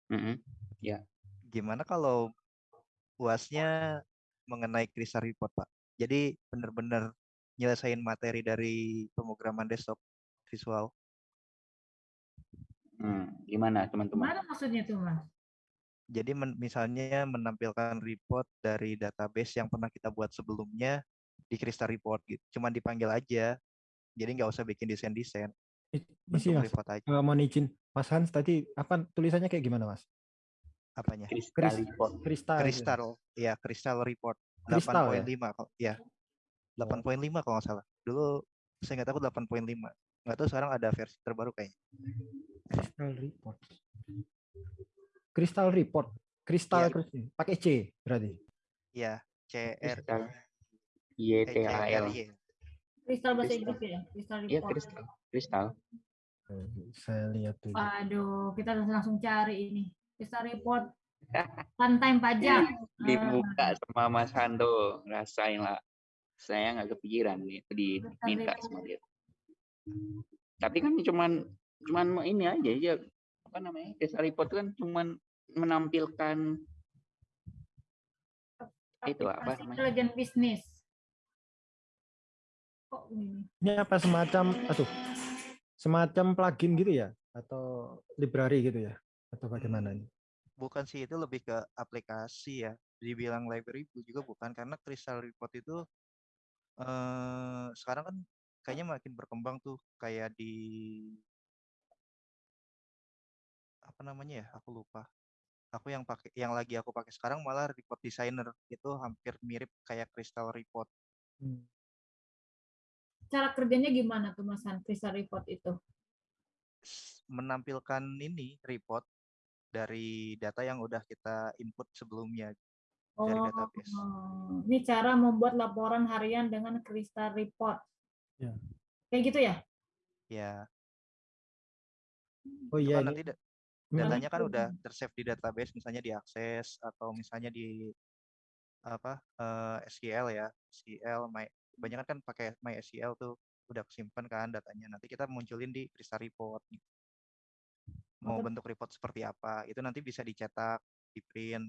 S1: Mm-mm.
S5: Gimana kalau UASnya mengenai Krista Report, Pak? Jadi benar-benar nyelesain materi dari pemrograman desktop visual.
S1: Hmm, gimana teman-teman?
S4: Gimana maksudnya tuh, Mas?
S5: Jadi men- misalnya menampilkan report dari database yang pernah kita buat sebelumnya di Krista Report gitu. Cuman dipanggil aja. Jadi nggak usah bikin desain-desain.
S2: Isi mas,
S5: report aja.
S2: Eh, mohon izin, Mas Hans tadi apa tulisannya kayak gimana mas?
S5: Apanya?
S1: Crystal
S2: Kris-
S1: report.
S2: Kristal.
S5: Kristal, ya Kristal Report
S2: Kristal ya?
S5: 8.5 kok, ya 8.5 kalau nggak salah. Dulu saya nggak tahu 8.5. Nggak tahu sekarang ada versi terbaru kayaknya.
S2: Crystal report. Crystal report. Kristal
S5: Iya.
S2: Kristal. pakai C berarti.
S5: Ya CR
S1: Kristal.
S5: eh,
S1: YTAL.
S5: CRY.
S4: Kristal bahasa
S1: Kristal.
S4: Inggris ya? Kristal
S1: Iya,
S4: report.
S1: kristal. Kristal.
S2: Eh, Saya lihat dulu.
S4: Aduh, kita harus langsung cari ini. Kristal report. Runtime pajak.
S1: Dibuka sama Mas Hando, rasain lah. Saya nggak kepikiran nih, itu diminta sama dia. Tapi kan cuman cuman ini aja ya apa namanya? Desa report kan cuman menampilkan itu apa
S4: Aplikasi
S1: namanya?
S4: Intelligent business. Kok ini?
S2: Ini apa semacam aduh. Semacam plugin gitu ya atau library gitu ya atau bagaimana ini?
S5: Bukan sih itu lebih ke aplikasi ya. Dibilang library juga bukan karena Crystal Report itu eh sekarang kan kayaknya makin berkembang tuh kayak di apa namanya ya? Aku lupa. Aku yang pakai yang lagi aku pakai sekarang malah report designer itu hampir mirip kayak Crystal Report.
S2: Hmm.
S4: Cara kerjanya gimana tuh Mas Han, Kristal report itu?
S5: menampilkan ini report dari data yang udah kita input sebelumnya dari database.
S4: Oh, ini cara membuat laporan harian dengan Kristal report.
S2: Ya.
S4: Kayak gitu ya?
S5: Ya,
S2: Oh
S5: itu
S2: iya ini.
S5: nanti da-
S2: Hmm.
S5: datanya kan udah tersave di database, misalnya diakses atau misalnya di apa eh, SQL ya, SQL, my, kebanyakan kan pakai MySQL tuh udah kesimpan kan datanya. Nanti kita munculin di Crystal Report. gitu. Mau
S4: Oke.
S5: bentuk report seperti apa? Itu nanti bisa dicetak, di print.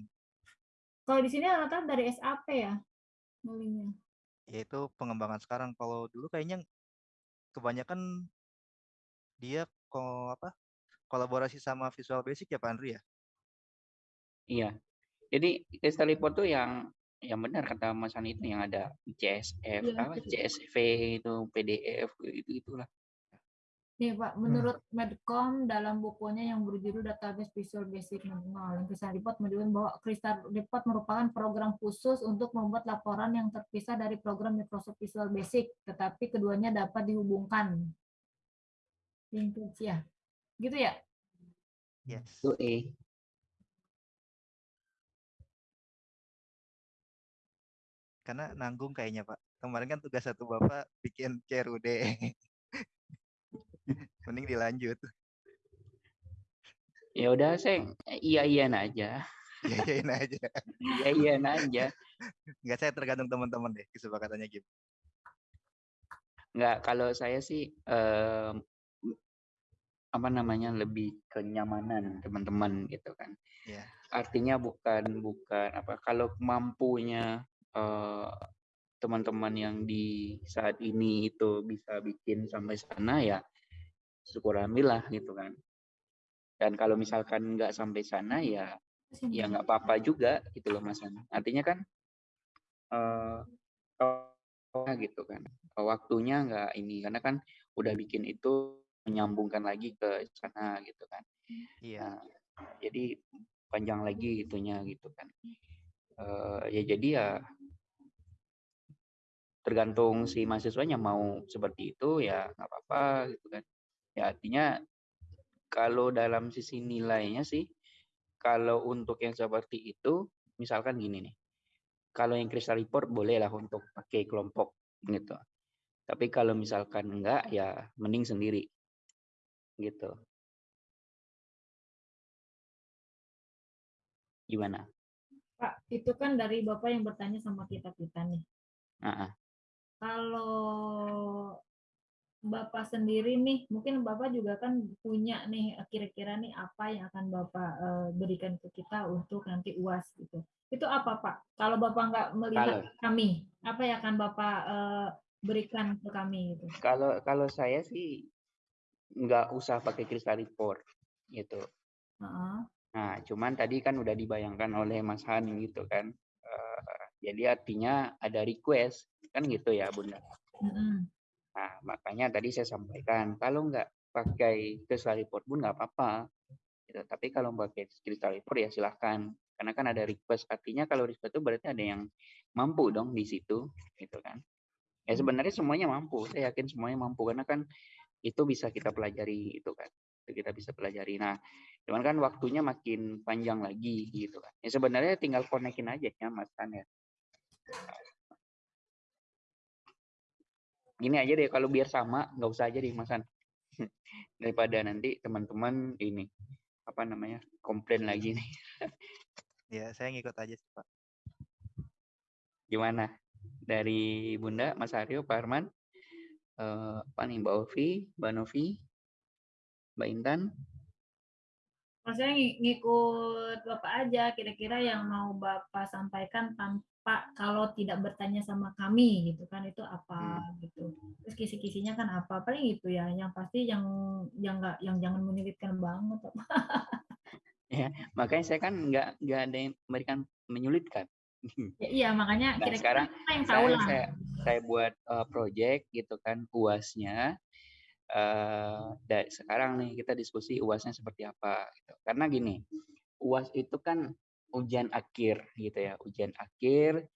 S4: Kalau di sini rata dari SAP ya? Nulinya.
S5: yaitu pengembangan sekarang. Kalau dulu kayaknya kebanyakan dia ko apa kolaborasi sama Visual Basic ya Pak Andri ya?
S1: Iya. Jadi desa report tuh yang yang benar kata Mas Han itu yang ada CSF,
S4: Iya,
S1: apa
S4: betul.
S1: CSV itu PDF itu itulah.
S4: Nih Pak, menurut Medcom dalam bukunya yang berjudul Database Visual Basic Manual, yang Crystal Report menunjukkan bahwa Crystal Report merupakan program khusus untuk membuat laporan yang terpisah dari program Microsoft Visual Basic, tetapi keduanya dapat dihubungkan. Linkage ya. Gitu ya?
S5: Yes.
S1: Itu eh
S5: Karena nanggung kayaknya Pak. Kemarin kan tugas satu Bapak bikin CRUD. Mending dilanjut.
S1: ya udah saya iya iyan aja.
S5: Yayain aja.
S1: Iya iyan aja.
S5: Enggak saya tergantung teman-teman deh kesepakatannya gitu.
S1: Nggak, kalau saya sih em, apa namanya lebih kenyamanan teman-teman gitu kan.
S5: Iya.
S1: Artinya bukan bukan apa kalau mampunya eh, teman-teman yang di saat ini itu bisa bikin sampai sana ya syukur alhamdulillah gitu kan. Dan kalau misalkan nggak sampai sana ya ya nggak apa-apa juga gitu loh Mas. Artinya kan eh, kalau apa gitu kan. Waktunya nggak ini karena kan udah bikin itu menyambungkan lagi ke sana gitu kan.
S5: Iya.
S1: Nah, jadi panjang lagi itunya gitu kan. Eh, ya jadi ya tergantung si mahasiswanya mau seperti itu ya nggak apa-apa gitu kan. Ya artinya kalau dalam sisi nilainya sih kalau untuk yang seperti itu misalkan gini nih. Kalau yang crystal report bolehlah untuk pakai kelompok gitu. Tapi kalau misalkan enggak ya mending sendiri. Gitu. Gimana?
S4: Pak, itu kan dari Bapak yang bertanya sama kita-kita nih.
S1: Heeh.
S4: Kalau Bapak sendiri nih, mungkin Bapak juga kan punya nih kira-kira nih apa yang akan Bapak eh, berikan ke kita untuk nanti UAS gitu. Itu apa Pak? Kalau Bapak nggak melihat
S1: Kalau
S4: kami, apa yang akan Bapak eh, berikan ke kami gitu?
S1: kalau kalau saya sih nggak usah pakai crystal report gitu.
S4: Heeh.
S1: Nah, cuman tadi kan udah dibayangkan oleh Mas Han gitu kan. Eh, jadi artinya ada request kan gitu ya Bunda.
S4: Mm-mm.
S1: Nah, makanya tadi saya sampaikan kalau nggak pakai crystal report pun nggak apa-apa. Gitu. Tapi kalau pakai crystal report ya silahkan. Karena kan ada request. Artinya kalau request itu berarti ada yang mampu dong di situ, gitu kan. Ya sebenarnya semuanya mampu. Saya yakin semuanya mampu karena kan itu bisa kita pelajari itu kan. Itu kita bisa pelajari. Nah, cuman kan waktunya makin panjang lagi gitu kan. Ya sebenarnya tinggal konekin aja ya Mas Tan ya. Gini aja deh kalau biar sama nggak usah aja deh Mas Han. Daripada nanti teman-teman ini apa namanya komplain lagi nih.
S5: Ya, saya ngikut aja sih, Pak.
S1: Gimana? Dari Bunda, Mas Aryo, Pak Arman, eh, apa nih Mbak Ovi, Mbak Novi, Mbak Intan,
S4: saya ng- ngikut Bapak aja, kira-kira yang mau Bapak sampaikan tanpa kalau tidak bertanya sama kami gitu kan itu apa gitu. Terus kisi-kisinya kan apa? Paling itu ya. Yang pasti yang yang enggak yang jangan menyulitkan banget. Pak.
S1: makanya saya kan nggak nggak ada yang memberikan menyulitkan.
S4: Ya, iya, makanya
S1: Nah,
S4: kira-kira
S1: sekarang
S4: kita yang tahu
S1: saya,
S4: lah.
S1: saya saya buat eh, project gitu kan uasnya eh dari sekarang nih kita diskusi uasnya seperti apa gitu. karena gini uas itu kan ujian akhir gitu ya. Ujian akhir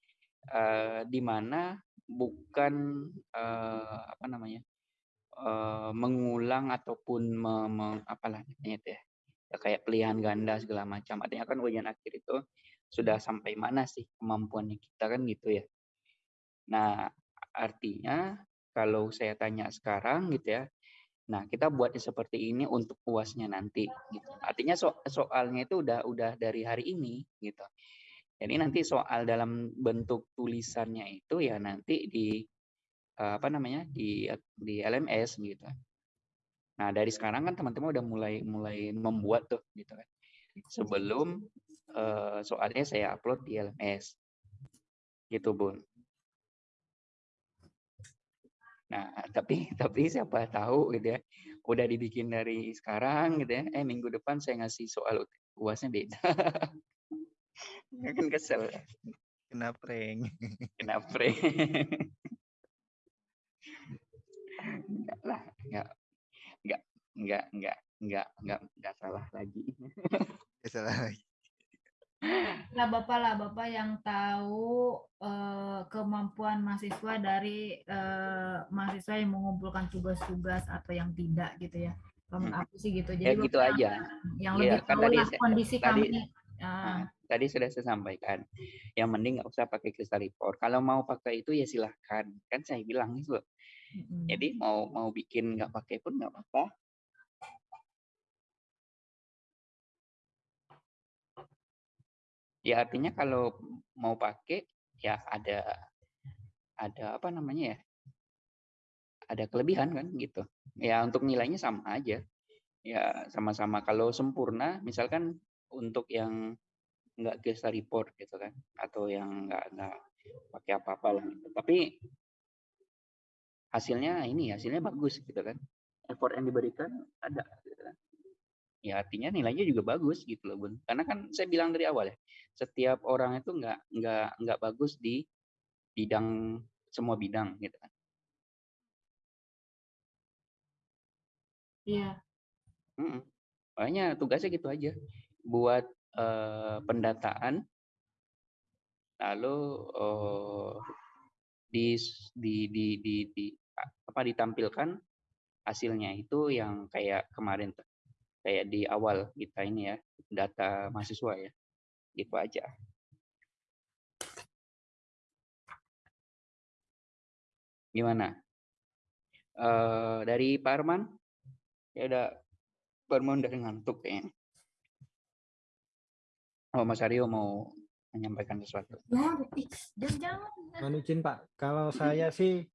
S1: eh di mana bukan eh, apa namanya eh, mengulang ataupun me, me- apalah namanya ya Ya, kayak pilihan ganda segala macam. Artinya kan ujian akhir itu sudah sampai mana sih kemampuannya kita kan gitu ya. Nah, artinya kalau saya tanya sekarang gitu ya, nah kita buatnya seperti ini untuk puasnya nanti. Gitu. Artinya so- soalnya itu udah udah dari hari ini gitu. Jadi nanti soal dalam bentuk tulisannya itu ya nanti di eh, apa namanya di di LMS gitu. Nah dari sekarang kan teman-teman udah mulai mulai membuat tuh gitu kan. Sebelum eh, soalnya saya upload di LMS gitu bun. Nah, tapi tapi siapa tahu gitu ya, udah dibikin dari sekarang gitu ya, eh minggu depan saya ngasih soal UASnya beda. Ya kan kesel,
S5: Kena prank.
S1: kena prank. Enggak lah, enggak, enggak, enggak, enggak, enggak, enggak, enggak salah lagi.
S5: Ya, salah lagi.
S4: Lah Bapak lah, Bapak yang tahu eh, kemampuan mahasiswa dari eh, mahasiswa yang mengumpulkan tugas-tugas atau yang tidak gitu ya. Kalau
S1: Hmm.
S4: aku sih gitu.
S1: Ya
S4: Jadi
S1: gitu
S4: Bapak
S1: aja.
S4: yang
S1: Iya,
S4: lebih
S1: kan
S4: tahu
S1: tadi
S4: lah kondisi
S1: tadi-
S4: kami. Ah,
S1: Nah, tadi sudah saya sampaikan, yang mending nggak usah pakai crystal report. Kalau mau pakai itu ya silahkan. Kan saya bilang itu.
S4: mm-mm.
S1: Jadi mau mau bikin nggak pakai pun nggak apa-apa. Ya artinya kalau mau pakai ya ada ada apa namanya ya? Ada kelebihan kan gitu. Ya untuk nilainya sama aja. Ya sama-sama kalau sempurna misalkan untuk yang nggak crystal report gitu kan atau yang nggak nggak pakai apa-apa lah gitu. Tapi hasilnya ini hasilnya bagus gitu kan effort yang diberikan ada gitu kan ya artinya nilainya juga bagus gitu loh bun karena kan saya bilang dari awal ya setiap orang itu nggak nggak nggak bagus di bidang semua bidang gitu kan.
S4: Iya.
S1: Mhm. Makanya tugasnya gitu aja, buat, eee, pendataan lalu, dis di di di di a apa, ditampilkan hasilnya itu yang kayak kemarin tuh, kayak di awal kita ini ya, data mahasiswa ya, gitu aja. Gimana? Eee, dari Pak Arman? Ya udah, Pak Arman udah ngantuk kayaknya. Oh, Mas Aryo mau menyampaikan sesuatu?
S4: Ya, jangan jangan.
S2: Mohon izin Pak, kalau saya sih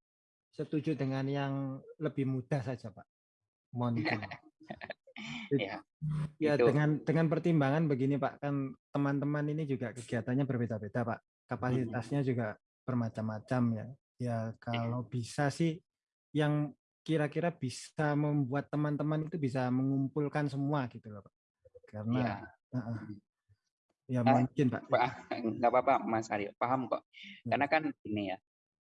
S2: setuju dengan yang lebih mudah saja Pak. Mohon izin.
S1: Ya,
S2: Ya
S1: itu.
S2: dengan dengan pertimbangan begini Pak, kan teman-teman ini juga kegiatannya berbeda-beda Pak. Kapasitasnya juga bermacam-macam ya. Ya kalau bisa sih yang kira-kira bisa membuat teman-teman itu bisa mengumpulkan semua gitu loh Pak. Karena
S1: Iya.
S2: heeh. Ya
S1: Ah,
S2: mungkin Pak.
S1: Pak, nggak apa-apa Mas Aryo, paham kok.
S2: Ya.
S1: Karena kan ini ya,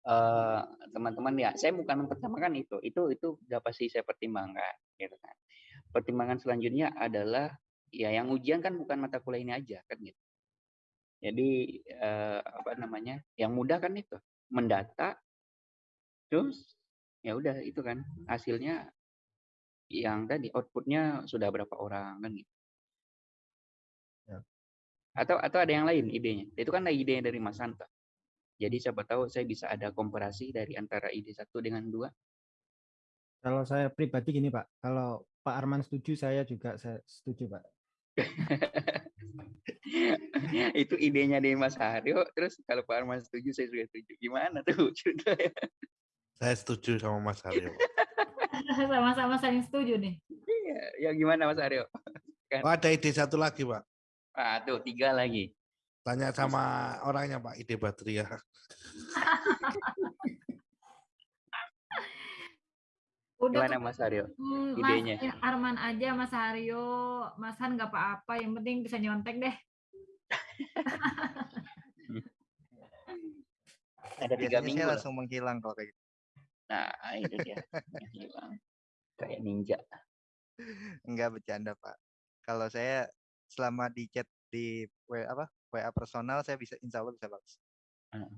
S1: eee, teman-teman ya, saya bukan mempertimbangkan itu, itu itu udah pasti saya pertimbangkan, gitu kan. Pertimbangan selanjutnya adalah, ya yang ujian kan bukan mata kuliah ini aja, kan gitu. Jadi, eee, apa namanya, yang mudah kan itu, mendata, terus ya udah itu kan, hasilnya yang tadi, output-nya sudah berapa orang, kan gitu.
S2: Ya.
S1: Atau atau ada yang lain idenya? Itu kan idenya dari Mas Hanta. Jadi siapa tahu saya bisa ada komparasi dari antara ide satu dengan dua.
S2: Kalau saya pribadi gini Pak, kalau Pak Arman setuju, saya juga saya setuju Pak.
S1: Itu idenya dari Mas Haryo, terus kalau Pak Arman setuju, saya juga setuju. Gimana tuh ceritanya?
S3: Saya setuju sama Mas Aryo.
S4: Sama-sama saling setuju nih.
S1: Iya, ya gimana Mas Haryo?
S3: Oh, ada ide satu lagi, Pak.
S1: Ah, tuh tiga lagi.
S3: Tanya sama orangnya, Pak. Ide Batria.
S4: Udah
S1: Gimana Mas Haryo?
S4: hmm,
S1: idenya?
S4: Mas Arman aja, Mas Haryo, Mas Han nggak apa-apa, yang penting bisa nyontek deh.
S1: Ada tiga minggu
S5: saya langsung menghilang kalau kayak gitu.
S1: Nah, itu dia. Hilang. Kayak ninja.
S5: Enggak bercanda, Pak. Kalau saya selama di chat di W apa? WA personal saya bisa insya Allah bisa.
S1: Heeh.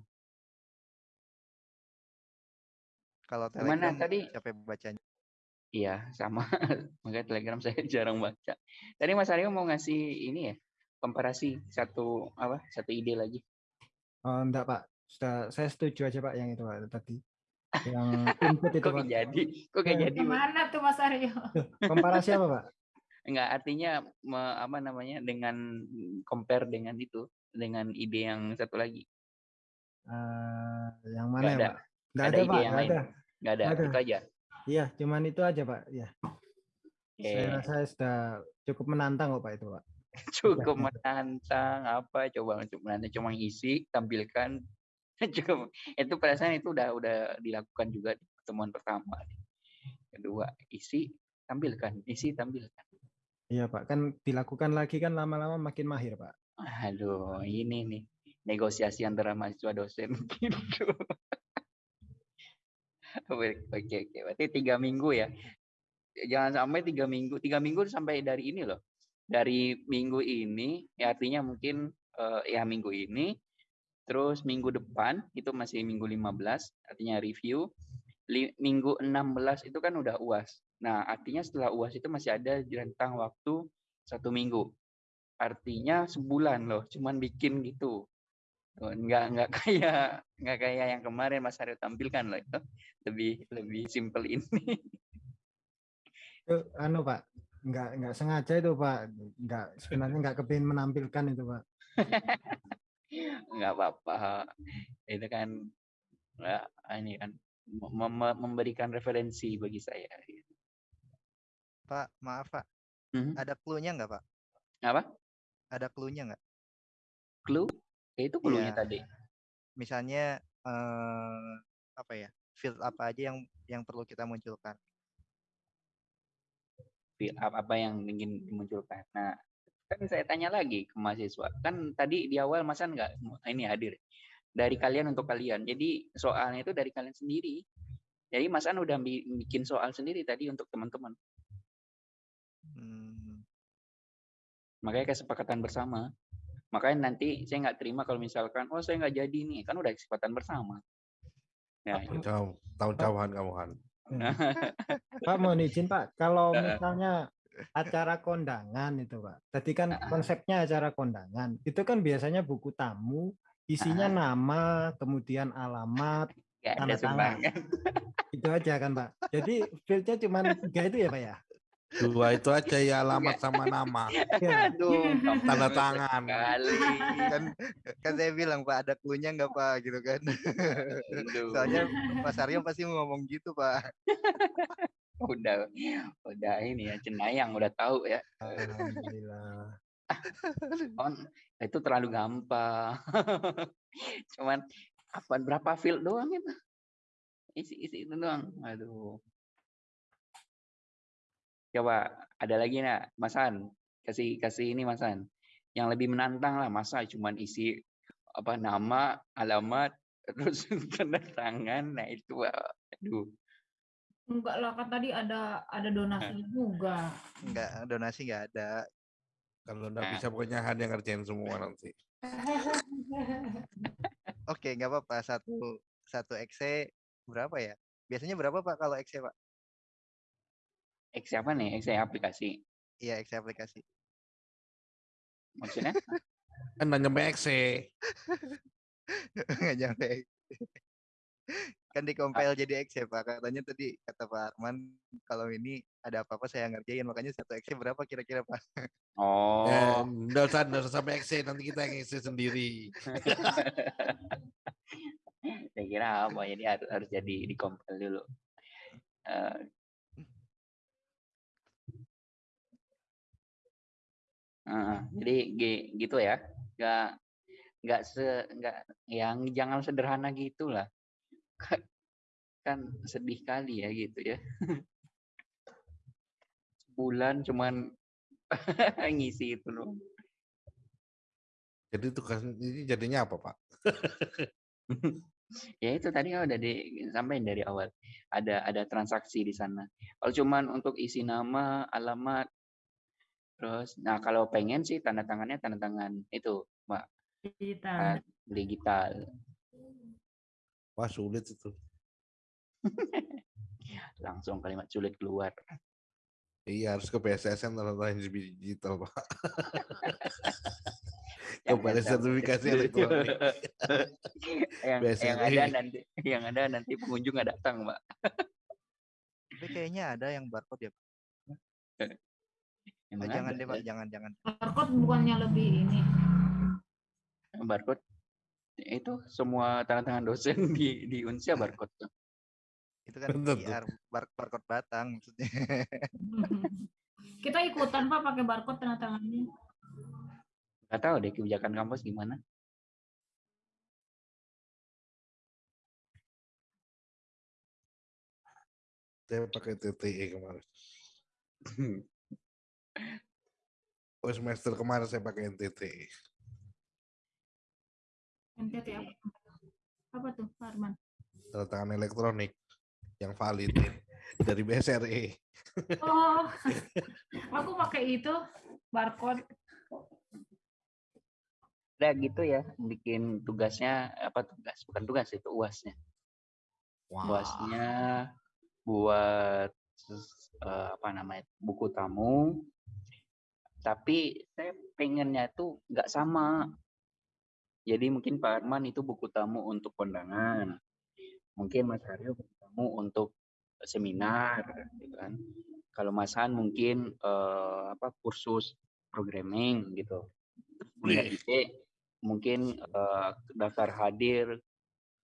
S5: Kalau Telegram
S1: tadi?
S5: siapa yang bacanya?
S1: Iya, sama. Makanya Telegram saya jarang baca. Tadi Mas Aryo mau ngasih ini ya, komparasi satu apa? Satu ide lagi.
S2: Oh enggak Pak, sudah saya setuju aja Pak yang itu Pak tadi. Yang input itu
S1: Kok
S2: Pak.
S1: jadi? Kok kayak jadi?
S4: Gimana tuh Mas Aryo?
S2: Komparasi apa Pak?
S1: Enggak, artinya me- apa namanya? dengan compare dengan itu, dengan ide yang satu lagi.
S2: Eh, yang
S1: Nggak
S2: mana ya
S1: ada.
S2: Pak? Enggak
S1: Ada
S2: ada Pak,
S1: yang
S2: enggak
S1: lain.
S2: ada.
S1: Enggak ada,
S2: Nggak ada.
S1: itu aja.
S2: Iya, cuman itu aja Pak. Ya, saya
S1: Oke.
S2: rasa sudah cukup menantang kok Pak itu Pak.
S1: Cukup menantang apa coba untuk menantang cuma isi tampilkan cukup itu perasaan itu udah udah dilakukan juga di pertemuan pertama kedua isi tampilkan isi tampilkan
S2: Iya Pak, kan dilakukan lagi kan lama-lama makin mahir Pak.
S1: aduh ini nih negosiasi antara mahasiswa dosen gitu oke oke berarti tiga minggu ya? Jangan sampai tiga minggu tiga minggu sampai dari ini loh. Dari minggu ini ya artinya mungkin eh, ya minggu ini terus minggu depan itu masih minggu 15 artinya review. Li- minggu 16 itu kan udah uas nah artinya setelah uas itu masih ada rentang waktu satu minggu. Artinya sebulan loh cuman bikin gitu nggak nggak kayak nggak kayak yang kemarin Mas Aryo tampilkan loh itu lebih lebih simple ini
S2: Itu anu Pak, enggak enggak sengaja itu Pak. Enggak sebenarnya enggak kepingin menampilkan itu Pak.
S1: nggak apa-apa itu kan ya, ini kan mem- mem- memberikan referensi bagi saya
S5: Pak, maaf Pak.
S1: Mhm.
S5: Ada clue-nya nggak Pak?
S1: apa
S5: Ada clue-nya nggak?
S1: clue Ya, itu
S5: Iya.
S1: tadi
S5: Misalnya eh, apa ya? Field apa aja yang yang perlu kita munculkan?
S1: Fi- apa apa yang ingin dimunculkan nah kan saya tanya lagi ke mahasiswa kan tadi di awal Mas An nggak ini hadir dari kalian untuk kalian. Jadi soalnya itu dari kalian sendiri. Jadi Mas An udah bi- bikin soal sendiri tadi untuk teman-teman.
S5: Hmm,
S1: Makanya kesepakatan bersama. Makanya nanti saya nggak terima kalau misalkan, oh saya nggak jadi nih, kan udah kesepakatan bersama. Ya.
S3: Jauh, tahun-jauhan kamu kan.
S2: Pak mohon izin Pak, kalau misalnya acara kondangan itu Pak. Tadi kan konsepnya acara kondangan. Itu kan biasanya buku tamu, isinya nama, kemudian alamat, Tanda tangan. itu aja kan Pak. Jadi fieldnya cuma tiga itu ya Pak ya?
S3: Dua itu aja ya alamat sama nama.
S2: Ya.
S1: Aduh,
S3: Tanda tangan.
S1: sekali.
S5: kan kan saya bilang Pak ada clue-nya nggak Pak gitu kan.
S1: Aduh.
S5: Soalnya Mas Aryo pasti ngomong gitu Pak.
S1: udah udah ini ya cenayang udah tahu ya
S2: Alhamdulillah.
S1: on itu terlalu gampang cuman apa berapa field doang itu isi isi itu doang aduh coba ada lagi nak masan kasih kasih ini masan yang lebih menantang lah masa cuman isi apa nama alamat terus tanda tangan nah itu aduh
S4: Enggak lah, kan tadi ada ada donasi juga.
S5: Nggak donasi nggak ada.
S3: Kalau nggak
S1: Nah.
S3: bisa pokoknya Han yang ngerjain semua nanti.
S5: Oke nggak apa-apa satu satu XC berapa ya? Biasanya berapa Pak kalau XC Pak?
S1: X apa nih X aplikasi
S5: Iya XC aplikasi.
S1: maksudnya
S3: Kan nggak nyampe X
S5: Nggak nyampe. kan di compile jadi XC Pak. Katanya tadi kata Pak Arman kalau ini ada apa-apa saya ngerjain makanya satu XC berapa kira-kira Pak?
S1: oh
S3: Eh, nggak usah, nggak usah sampai X nanti kita yang isi sendiri.
S1: saya kira apa jadi harus, harus jadi di compile dulu Eh, jadi gi- gitu ya. Nggak nggak se nggak yang jangan sederhana gitulah. Kan, kan sedih kali ya gitu ya. Sebulan cuman ngisi itu loh
S3: Jadi tugas ini jadinya apa Pak?
S1: ya itu tadi kan udah disampaikan dari awal. Ada ada transaksi di sana. Kalau cuman untuk isi nama alamat terus nah kalau pengen sih tanda tangannya tanda tangan itu mbak
S4: Digital.
S1: eh, digital
S3: Wah sulit itu.
S1: langsung kalimat sulit keluar
S3: Iya harus ke PSSN tanda tangan digital Pak.
S1: Yang
S3: Kepada
S1: ada-
S3: sertifikasi elektronik.
S1: yang, yang ada nanti yang ada nanti pengunjung nggak datang mbak
S5: Tapi kayaknya ada yang barcode ya Pak.
S1: Emang
S5: Oh, jangan
S1: ada
S5: deh Pak,
S1: ya?
S5: jangan jangan.
S4: Barcode bukannya lebih ini.
S1: barcode itu semua tanda tangan dosen di di Unsia barcode.
S5: Itu kan
S3: Bener tuh.
S5: QR bar- barcode batang maksudnya.
S4: Kita ikutan Pak pakai barcode tanda tangannya.
S1: Nggak tahu deh kebijakan kampus gimana.
S3: Saya pakai TTE kemarin. Oh semester kemarin saya pakai TTE.
S4: NTT apa? Apa tuh, Pak Arman?
S3: Tanda tangan elektronik yang valid dari BSRE.
S4: Oh, aku pakai itu barcode.
S1: Udah gitu ya, bikin tugasnya apa tugas? Bukan tugas itu uasnya. Uasnya buat eh, apa namanya buku tamu. Tapi saya pengennya tuh nggak sama. Jadi mungkin Pak Arman itu buku tamu untuk kondangan. Mungkin Mas Haryo buku tamu untuk seminar, gitu kan. Kalau Mas Han mungkin eh, apa kursus programming gitu. Ide mungkin eh, daftar hadir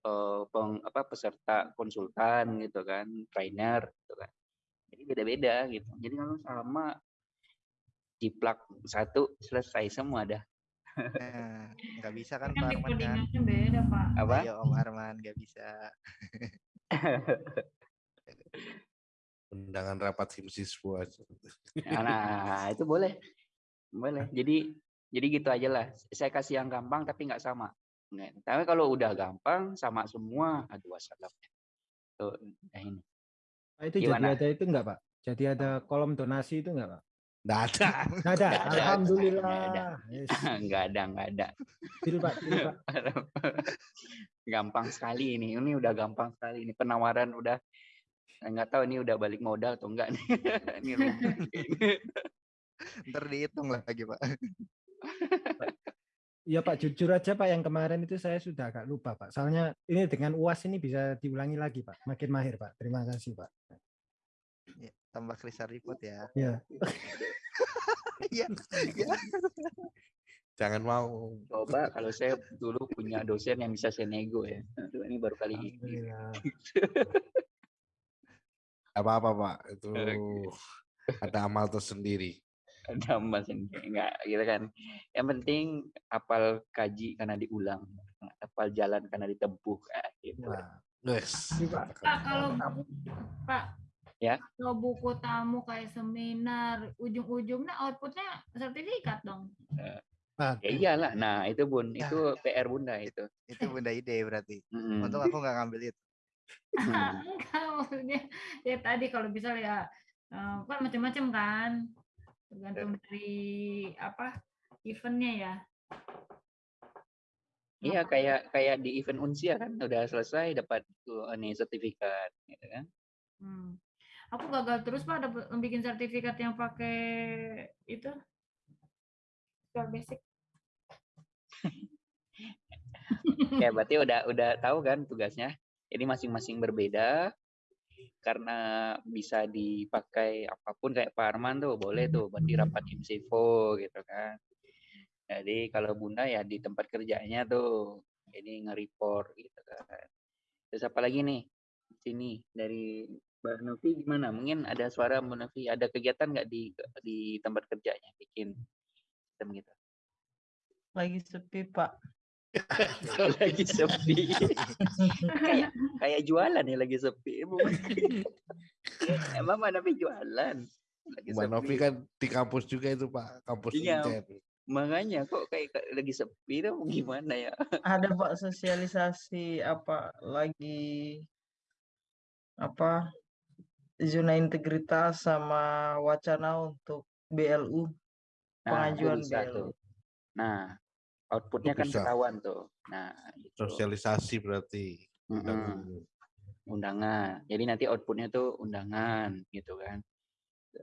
S1: eh, peng, apa peserta konsultan gitu kan, trainer gitu kan. Jadi beda-beda gitu. Jadi kalau sama jiplak satu selesai semua dah.
S5: Nah, nggak bisa kan
S4: Kan
S5: Pak Arman kan?
S4: beda, Pak.
S1: Apa?
S5: Ayo Om Arman nggak bisa.
S3: Undangan rapat tim siswa.
S1: Nah, itu boleh. Boleh. Jadi jadi gitu aja lah. Saya kasih yang gampang tapi nggak sama. Tapi kalau udah gampang sama semua, aduh wassalam. Tuh, udah ini.
S2: Pak, itu jadi
S1: Gimana?
S2: ada itu enggak Pak? Jadi ada kolom donasi itu enggak Pak?
S3: Nggak ada.
S2: Nggak ada.
S1: Nggak ada.
S2: Alhamdulillah.
S1: Nggak ada.
S2: Yes.
S1: Nggak ada.
S2: Deal, Pak, deal, Pak.
S1: gampang sekali ini. Ini udah gampang sekali. Ini penawaran udah nggak tahu ini udah balik modal atau enggak nih. ini.
S5: Ntar dihitung lagi pak.
S2: Iya Pak, jujur aja Pak, yang kemarin itu saya sudah agak lupa Pak. Soalnya ini dengan UAS ini bisa diulangi lagi Pak. Makin mahir Pak. Terima kasih Pak.
S5: Ya, tambah Krisa report ya.
S2: Ya.
S5: Iya. iya.
S3: Jangan mau.
S1: Coba kalau saya dulu punya dosen yang bisa saya nego ya. Aduh, ini baru kali ini.
S3: Apa-apa Pak. Itu ada amal tersendiri.
S1: Ada mas enggak gitu kan. Yang penting apal kaji karena diulang, apal jalan karena ditempuh ah, gitu.
S2: Wah.
S3: Yes.
S4: Pak kalau Pak
S1: Ya.
S4: kalau buku tamu kayak seminar ujung-ujungnya outputnya sertifikat dong.
S2: Aduh.
S1: Ya iyalah. Nah, itu Bun,
S5: Ya.
S1: itu PR Bunda itu.
S5: Itu bunda ide berarti.
S1: Mm-mm.
S5: Untung aku nggak ngambil itu.
S1: Hmm.
S4: Enggak maksudnya ya tadi kalau bisa ya eh, kan macam-macam kan tergantung dari apa eventnya ya.
S1: Iya kayak kayak di event Unsia kan udah selesai dapat tuh ini sertifikat gitu kan.
S4: Hmm. Aku gagal terus pak dapat bikin sertifikat yang pakai itu Visual basic.
S1: Ya berarti udah udah tahu kan tugasnya. Jadi masing-masing berbeda karena bisa dipakai apa pun kayak Pak Arman tuh boleh tuh berarti rapat IMSIFO gitu kan. Jadi kalau Bunda ya di tempat kerjanya tuh jadi nge-report gitu kan. Terus apa lagi nih? Sini dari Mbak Novi gimana? Mungkin ada suara Mbak Novi, ada kegiatan nggak di di tempat kerjanya bikin sistem gitu?
S6: lagi sepi pak
S1: Kalau lagi sepi. kayak kayak jualan ya lagi sepi. Emang Emang Mbak Novi jualan. Lagi
S3: Mbak Novi
S1: sepi.
S3: kan di kampus juga itu Pak. Kampus
S1: Iya.
S3: Inten.
S1: Makanya kok kayak lagi sepi tuh gimana ya?
S6: ada pak sosialisasi apa lagi apa zona integritas sama wacana untuk BLU
S1: Nah,
S6: pengajuan
S1: bisa
S6: BLU.
S1: Nah, outputnya kan ketahuan tuh. Nah, itu.
S3: Sosialisasi berarti.
S1: Mm-mm.
S3: Dan-
S1: undangan. Jadi nanti outputnya tuh undangan gitu kan.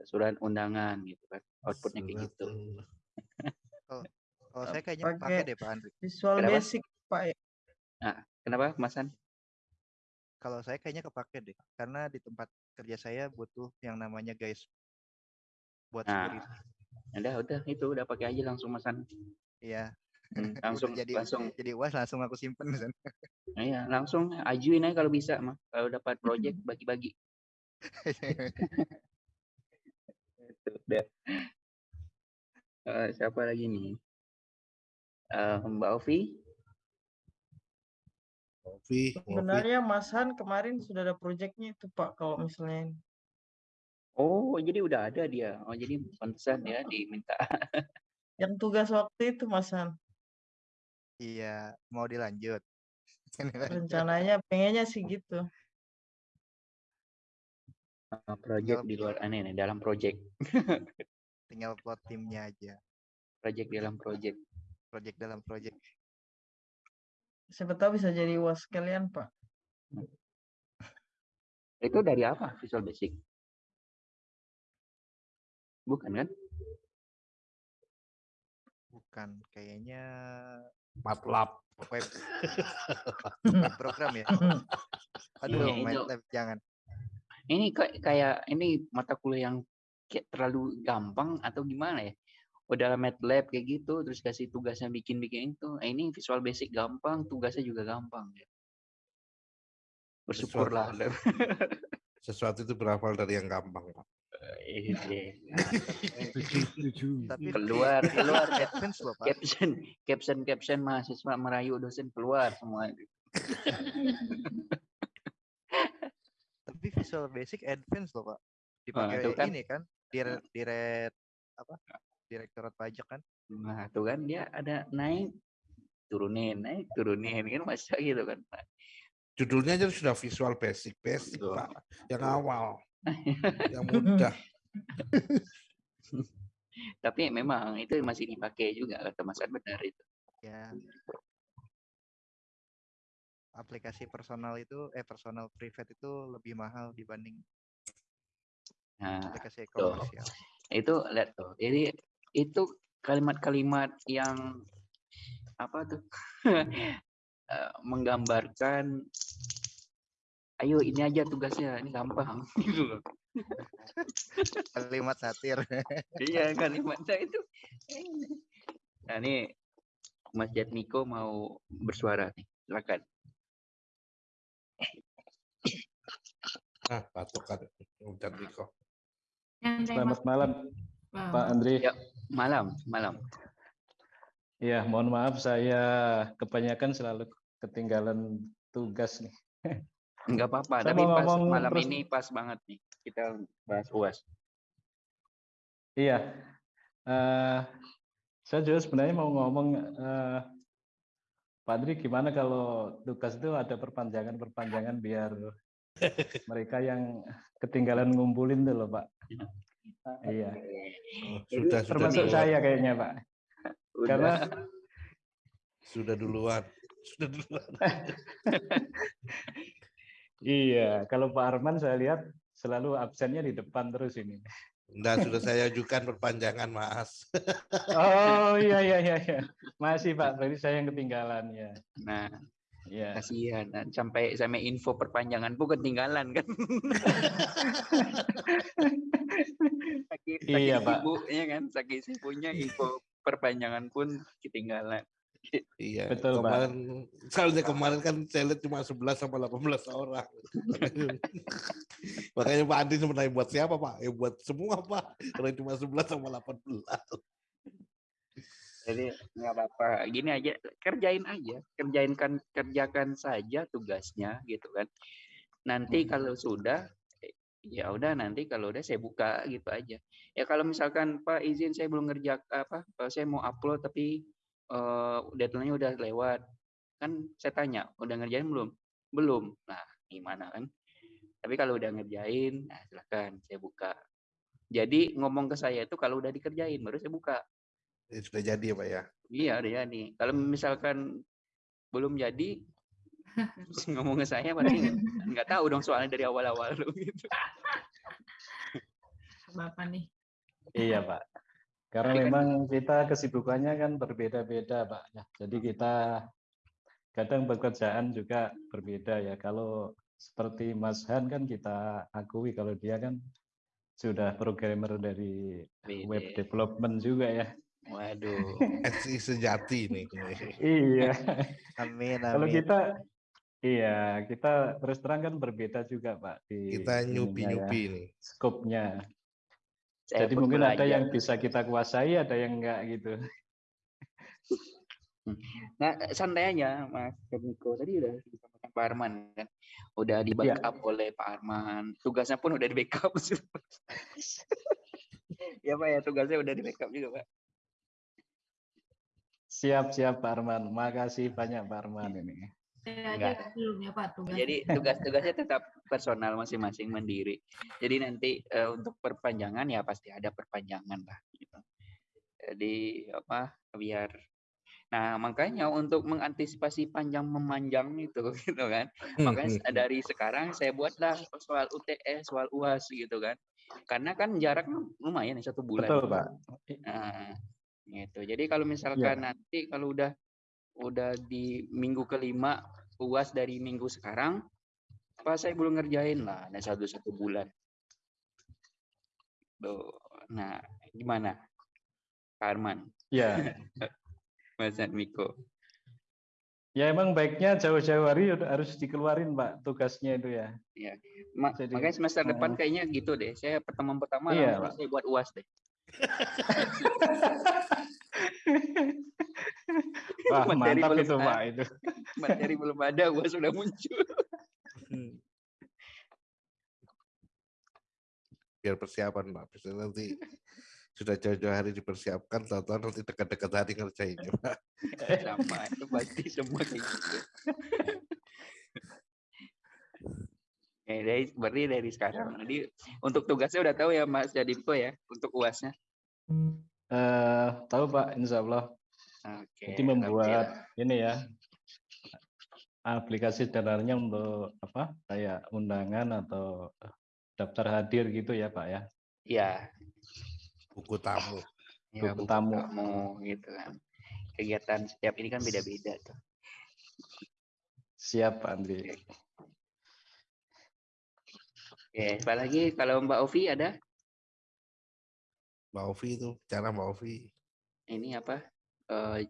S1: Surat undangan gitu kan. Outputnya kayak gitu.
S5: Kalau saya kayaknya
S6: Pakai-
S5: pakai deh Pak Andri.
S6: visual
S1: Kenapa?
S6: basic pak ya.
S1: Kenapa, Mas An?
S5: Kalau saya kayaknya kepake deh. Karena di tempat kerja saya butuh yang namanya guys buat
S1: Nah,
S5: security.
S1: udah udah itu udah pakai aja langsung Mas An.
S5: Iya.
S1: Hmm,
S5: Udah
S1: langsung
S5: jadi
S1: langsung
S5: jadi uas langsung aku simpen di sana.
S1: iya, langsung ajuin aja kalau bisa mah. Kalau dapat project bagi-bagi. Udah. Eh, siapa lagi nih? Eh, Mbak Ovi?
S3: Novi.
S6: sebenarnya Mas Han kemarin sudah ada proyeknya itu pak kalau misalnya
S1: Oh, jadi udah ada dia. Oh, jadi pantesan ya diminta.
S6: yang tugas waktu itu Mas Han
S5: Iya, mau dilanjut.
S6: rencananya pengennya sih gitu
S1: Eh, project di luar aneh nih, dalam project.
S5: Tinggal plot timnya aja.
S1: Project dalam project.
S5: Project dalam project.
S6: siapa tahu bisa jadi uas kalian pak
S1: Itu dari apa Visual Basic? Bukan kan?
S5: Bukan, kayaknya
S3: Matlab.
S5: web, program ya. Aduh,
S1: Iya, itu.
S5: MATLAB jangan.
S1: Ini kayak kayak ini mata kuliah yang kayak terlalu gampang atau gimana ya? Udah MATLAB kayak gitu, terus kasih tugasnya bikin-bikin itu. Eh, ini Visual Basic gampang, tugasnya juga gampang. Ya. Bersyukurlah.
S3: Sesuatu itu berawal dari yang gampang Pak.
S1: Iya.
S2: Setuju, setuju.
S5: Tapi
S1: keluar, keluar.
S5: loh, Pak.
S1: caption, caption, caption mahasiswa merayu dosen keluar semua.
S5: Tapi Visual Basic advance loh, Pak. Dipakai
S1: itu kan.
S5: ini kan, dire, dire apa? Direktorat pajak kan.
S1: Nah, tuh kan dia ada naik turunin, naik turunin kan masa gitu kan Pak.
S3: Judulnya aja sudah visual basic, basic. Pak. Yang awal, yang mudah.
S1: Tapi memang itu masih dipakai juga kata Mas An benar itu.
S5: Ya. Aplikasi personal itu eh personal private itu lebih mahal dibanding
S1: Nah,
S5: aplikasi komersial.
S1: itu lihat tuh. Jadi itu kalimat-kalimat yang apa tuh eh, menggambarkan ayo ini aja tugasnya ini gampang gitu loh.
S5: Kalimat satir.
S1: iya kalimatnya itu nah ini Mas Jatmiko mau bersuara nih silakan
S3: Nah, batuk kan.
S4: Yang
S7: Selamat malam,
S4: Bang.
S7: Pak Andri.
S1: Ya. malam malam
S7: Ya, mohon maaf saya kebanyakan selalu ketinggalan tugas nih.
S1: nggak apa-apa tapi pas malam
S7: terus-
S1: ini pas banget nih kita bahas uas
S7: Iya. eh saya juga sebenarnya mau ngomong eh Pak Andri gimana kalau tugas itu ada perpanjangan-perpanjangan biar mereka yang ketinggalan ngumpulin tuh loh, Pak. Iya.
S3: Oh,
S1: Jadi
S3: sudah, sudah
S7: Termasuk
S3: duluan.
S7: saya kayaknya, Pak.
S1: Udah.
S7: Karena
S3: Sudah duluan. Sudah duluan.
S7: iya, kalau Pak Arman saya lihat selalu absennya di depan terus ini.
S3: Nah, sudah saya ajukan perpanjangan, Mas.
S7: Oh iya iya iya iya. Masih Pak, berarti saya yang ketinggalan ya.
S1: nah
S7: Iya.
S1: kasihan Nah, sampai sampai info perpanjangan pun ketinggalan kan saking, saking
S7: Iya, Pak.
S1: sibuk ya kan saking sibuknya info perpanjangan pun ketinggalan
S3: Iya,
S7: Betul, Pak.
S3: kemarin soalnya kemarin kan saya lihat cuma 11 sama 18 orang. Makanya Pak Andi sebenarnya buat siapa, Pak? Ya buat semua, Pak. Karena cuma 11 sama 18.
S1: jadi nggak apa-apa gini aja kerjain aja kerjain kan kerjakan saja tugasnya gitu kan nanti kalau sudah ya udah nanti kalau udah saya buka gitu aja ya kalau misalkan Pak izin saya belum ngerja apa eh, saya mau upload tapi eh deadline-nya udah lewat kan saya tanya udah ngerjain belum belum nah gimana kan tapi kalau udah ngerjain nah silakan saya buka jadi ngomong ke saya itu kalau udah dikerjain baru saya buka
S3: Ya, sudah jadi ya, Pak ya.
S1: Iya, udah jadi. Kalau misalkan belum jadi, terus ngomong ke saya berarti nggak- nggak tahu dong soalnya dari awal-awal lu gitu.
S4: Bapak nih.
S7: Iya Pak. Karena
S1: Tapi kan-
S7: memang kita kesibukannya kan berbeda-beda Pak. Ya, jadi kita kadang pekerjaan juga berbeda ya. Kalau seperti Mas Han kan kita akui kalau dia kan sudah programmer dari web
S1: Beda.
S7: development juga ya.
S1: Waduh.
S3: SI sejati nih.
S7: Iya.
S5: Amin
S7: Kalau
S5: amin.
S7: kita iya, kita terus terang kan berbeda juga Pak di
S3: Kita
S7: ya,
S3: nyupi-nyupi nih.
S7: skopnya.
S1: Saya
S7: Jadi mungkin ada
S1: belajar.
S7: yang bisa kita kuasai, ada yang enggak gitu.
S1: Nah, santai aja Mas Niko tadi udah disampaikan Pak Arman kan. Udah di
S7: Iya.
S1: backup oleh Pak Arman. Tugasnya pun udah di backup. ya Pak ya, tugasnya udah di backup juga Pak.
S7: Siap, siap Pak Arman. Makasih banyak Pak Arman ini.
S4: Saya
S1: Enggak.
S4: ya Pak tugas.
S1: Jadi tugas-tugasnya tetap personal masing-masing mandiri. Jadi nanti eh, untuk perpanjangan ya pasti ada perpanjangan lah gitu. Jadi apa biar Nah, makanya untuk mengantisipasi panjang memanjang itu gitu kan. Makanya dari sekarang saya buatlah soal UTS, soal UAS gitu kan. Karena kan jarak lumayan nih, satu bulan.
S7: Betul Pak.
S1: Nah, gitu. Jadi kalau misalkan nanti kalau udah udah di minggu kelima uas dari minggu sekarang, pas saya belum ngerjain lah, ada satu satu bulan. Tuh. Nah, gimana, Arman,
S7: Ya,
S1: Mas Miko?
S7: ya emang baiknya jauh-jauh hari harus dikeluarin Pak tugasnya itu ya.
S1: Ma-
S7: Jadi,
S1: makanya semester depan
S7: eh,
S1: kayaknya gitu deh. Saya pertemuan pertama
S7: Iya,
S1: saya buat uas deh.
S7: Wah
S1: Materi
S7: mantap
S1: belum
S7: itu
S1: ada.
S7: Pak itu.
S1: Materi belum ada, uas sudah muncul.
S3: Biar persiapan, Pak. Bisa nanti sudah jauh-jauh hari dipersiapkan, tahu-tahu nanti dekat-dekat hari ngerjainnya, Pak.
S1: Sama itu pasti semua kayak gitu. Dari, berarti dari sekarang. Jadi untuk tugasnya udah tahu ya Mas Jadipko ya untuk uasnya.
S7: Eh, tahu Pak, Insya Allah.
S1: Oke.
S7: Jadi membuat ini ya aplikasi sederhananya untuk apa kayak undangan atau daftar hadir gitu ya Pak ya.
S1: Iya.
S3: Buku tamu.
S1: Ya,
S7: Buku
S1: buku
S7: tamu.
S1: tamu gitu kan. Kegiatan setiap ini kan beda-beda tuh.
S7: Siap Pak Andri.
S1: Oke, apalagi kalau Mbak Ovi ada
S3: Mbak Ovi itu, cara Mbak Ovi.
S1: ini apa? Eh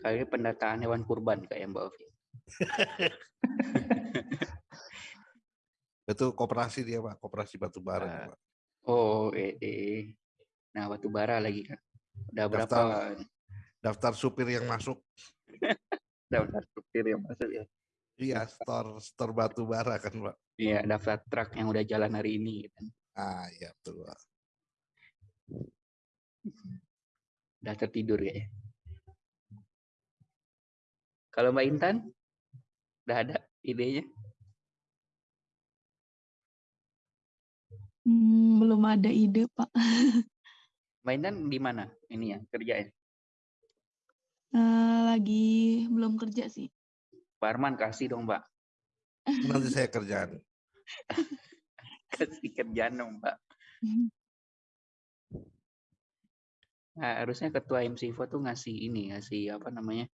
S1: kali pendataan hewan kurban kayak Mbak Ovi.
S3: Itu koperasi dia, Pak. Koperasi batu bara. Pak.
S1: Oh, eh, eh. Nah, batu bara lagi kan. Udah berapa
S3: Daftar. Daftar supir yang masuk.
S1: daftar supir yang masuk ya?
S3: Iya, store store batu bara kan, Pak.
S1: Iya, daftar truk yang udah jalan hari ini gitu kan.
S3: Ah, iya betul, Pak.
S1: Udah tertidur ya. Kalau Mbak Intan udah ada idenya?
S8: Hmm, belum ada ide, Pak.
S1: Mbak Intan di mana ini ya kerjanya?
S8: Eh, lagi belum kerja sih.
S1: Pak Arman kasih dong, Mbak.
S3: Nanti saya kerjaan.
S1: Kasih kerjaan dong, Mbak. Nah, harusnya ketua MCFO tuh ngasih ini, ngasih apa namanya?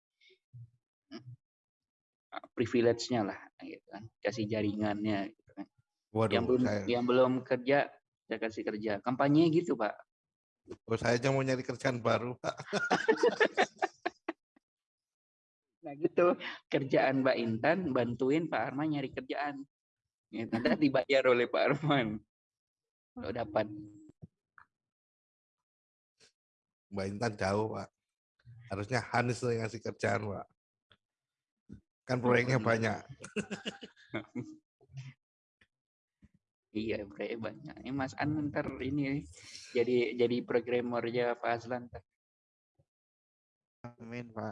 S1: privilege-nya lah gitu kan. Kasih jaringannya gitu kan.
S3: Waduh,
S1: yang belum
S3: saya,
S1: yang belum kerja saya kasih kerja. Kampanye gitu, Pak.
S3: oh, saya aja mau nyari kerjaan baru, Pak.
S1: Nah, gitu. Kerjaan Mbak Intan bantuin Pak Arman nyari kerjaan. Gitu. Nanti dibayar oleh Pak Arman. Kalau dapat.
S3: Mbak Intan jauh, Pak. Harusnya Hanis yang ngasih kerjaan, Pak. Kan proyeknya
S1: benar.
S3: banyak.
S1: Iya, proyek banyak. Ini Mas An ntar ini jadi jadi programmernya Pak Aslan.
S5: Amin Pak.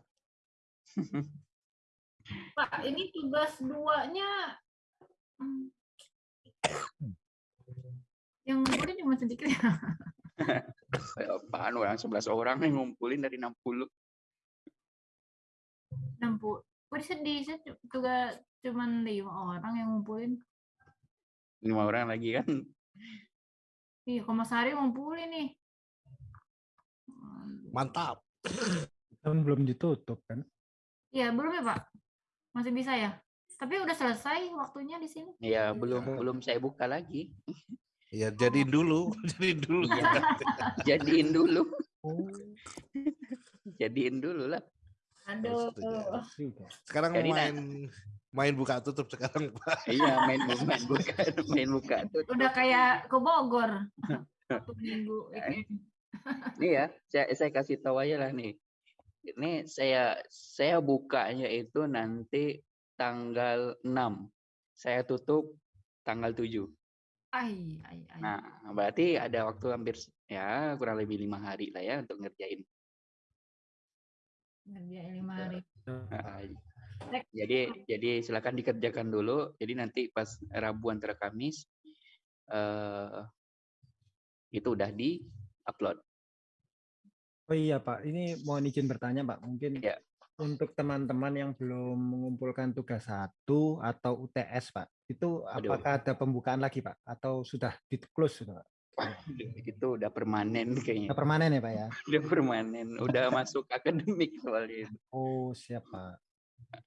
S4: Pak, ini tugas duanya yang ngumpulin cuma sedikit ya.
S1: Apaan orang 11 orang yang ngumpulin dari 60.
S4: 60. Kok sedih saya juga cuma lima orang yang ngumpulin.
S1: Lima orang lagi kan.
S4: Iya, kalau Mas Hari ngumpulin nih.
S3: Mantap.
S2: Kan belum ditutup kan.
S4: Iya, belum ya, Pak? Masih bisa ya? Tapi udah selesai waktunya di sini.
S1: Ya, belum belum saya buka lagi.
S3: Ya jadiin dulu, jadiin dulu.
S1: Iya. Jadiin dulu.
S2: Oh,
S1: Jadiin dulu lah.
S4: Aduh.
S2: juga.
S3: Sekarang
S1: Jadi, nah-
S3: main main buka tutup sekarang, Pak.
S1: Iya, main main buka main buka tuh.
S4: Udah kayak ke Bogor. Minggu.
S1: Nih ya, saya, saya kasih tahu aja lah nih. Ini saya saya bukanya itu nanti tanggal 6. Saya tutup tanggal 7.
S4: Ai, ai, ai.
S1: Nah, berarti ada waktu hampir ya kurang lebih lima hari lah ya untuk ngerjain.
S4: Ngerjain lima hari.
S1: Nah, jadi jadi silakan dikerjakan dulu. Jadi nanti pas Rabu antara Kamis eh itu udah di upload.
S2: Oh iya Pak, ini mohon izin bertanya Pak. Mungkin
S1: Ya.
S2: untuk teman-teman yang belum mengumpulkan tugas satu atau UTS Pak, itu apakah ada pembukaan lagi Pak? Atau sudah di close sudah Pak?
S1: Itu udah permanen kayaknya.
S2: Udah permanen ya Pak ya?
S1: Udah permanen, udah masuk akademik soalnya. itu.
S2: Oh siap Pak.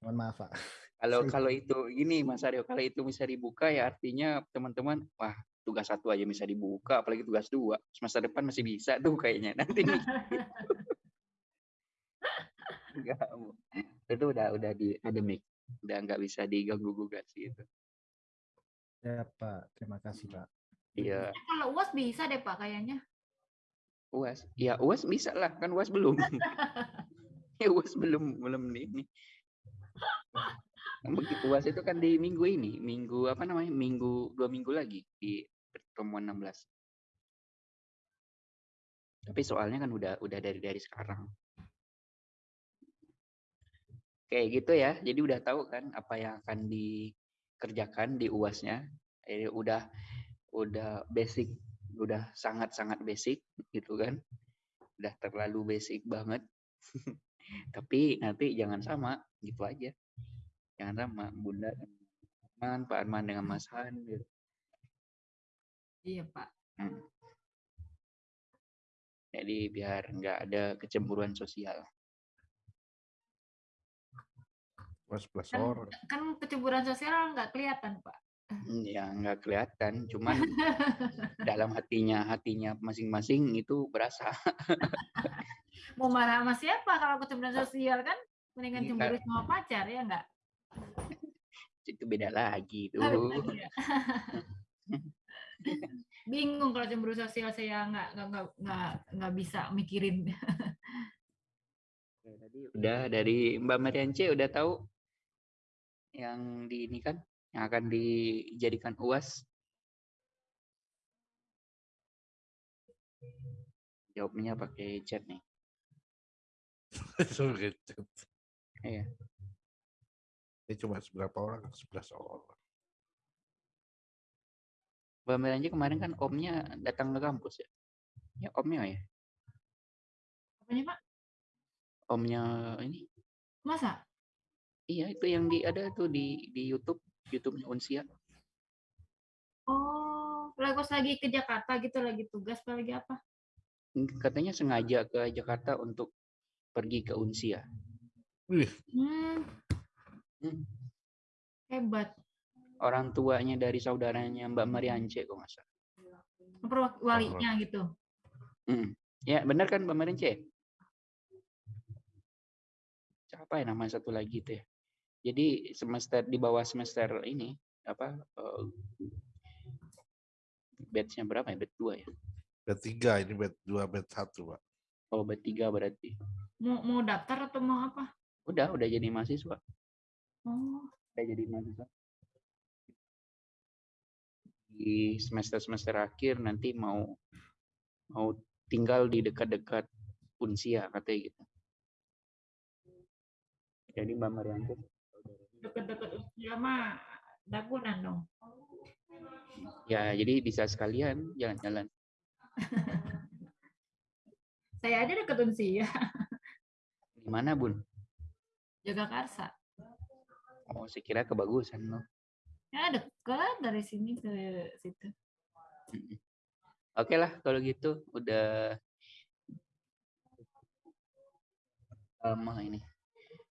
S2: Mohon maaf Pak.
S1: Kalau kalau itu gini Mas Aryo, kalau itu bisa dibuka ya artinya teman-teman wah tugas satu aja bisa dibuka, apalagi tugas dua semester depan masih bisa tuh kayaknya nanti. Enggak, itu udah udah di akademik, udah nggak bisa diganggu gugat sih itu.
S2: Siap Pak. Terima kasih Pak.
S1: Iya,
S4: Kalau UAS bisa deh, Pak, kayaknya.
S1: uas, ya uas bisa lah kan uas belum. ya uas belum belum di ini. Begitu uas itu kan di minggu ini, minggu apa namanya, minggu dua minggu lagi di pertemuan 16. Tapi soalnya kan udah udah dari dari sekarang. Kayak gitu ya. Jadi udah tahu kan apa yang akan dikerjakan di UASnya. Eh, udah udah basic, udah sangat-sangat basic gitu kan. Udah terlalu basic banget. Tapi nanti jangan sama, gitu aja. Jangan sama Bunda Arman, Pak Arman dengan Mas Han gitu.
S4: Iya, Pak.
S1: Hmm. Jadi biar nggak ada kecemburuan sosial.
S3: Plus
S4: Kan,
S3: orang.
S4: kan kecemburuan sosial nggak kelihatan, Pak.
S1: Hmm, Ya nggak kelihatan, cuman dalam hatinya hatinya masing-masing itu berasa.
S4: Mau marah sama siapa kalau kecemburuan sosial kan? Mendingan
S1: Iya.
S4: cemburu sama pacar ya nggak?
S1: Itu beda lagi tuh.
S4: Oh, iya. Bingung kalau cemburu sosial saya nggak nggak nggak nggak nggak bisa mikirin.
S1: Oke, Tadi udah dari Mbak Mariance udah tahu yang di ini kan yang akan dijadikan UAS. Jawabnya pakai chat nih.
S3: Sebagai chat.
S1: Iya.
S3: Ini cuma seberapa orang? Sebelas orang.
S1: Mbak Mariance kemarin kan omnya datang ke kampus ya. Ya omnya ya.
S4: Apanya Pak?
S1: Omnya ini.
S4: Masa?
S1: Iya itu yang di ada tuh di di YouTube, YouTube-nya Unsia.
S4: Oh, lagi pas lagi ke Jakarta gitu lagi tugas apa lagi apa?
S1: Katanya sengaja ke Jakarta untuk pergi ke Unsia.
S3: Wih,
S4: Hmm,
S1: Hmm.
S4: hebat.
S1: Orang tuanya dari saudaranya Mbak Mariance kok nggak salah.
S4: Walinya gitu.
S1: Mm. Ya benar kan Mbak Mariance? Siapa ya nama satu lagi tuh ya? Jadi semester di bawah semester ini apa eh, batch-nya berapa ya? Batch 2 ya?
S3: bed tiga, ini bed dua, bed satu, Pak.
S1: Oh, batch 3 berarti.
S4: Mau mau daftar atau mau apa?
S1: Udah, udah jadi mahasiswa.
S4: Oh,
S1: Udah jadi mahasiswa. Di semester-semester akhir nanti mau mau tinggal di dekat-dekat Unsia katanya gitu. Jadi Mbak Marianti
S4: deket-deket usia mah dagunan dong.
S1: ya jadi bisa sekalian jalan-jalan.
S4: Saya aja deket usia.
S1: Di mana, Bun?
S4: Jagakarsa.
S1: Oh, saya kira kebagusan loh.
S4: Ya deket dari sini ke situ.
S1: Oke lah kalau gitu udah lama ini.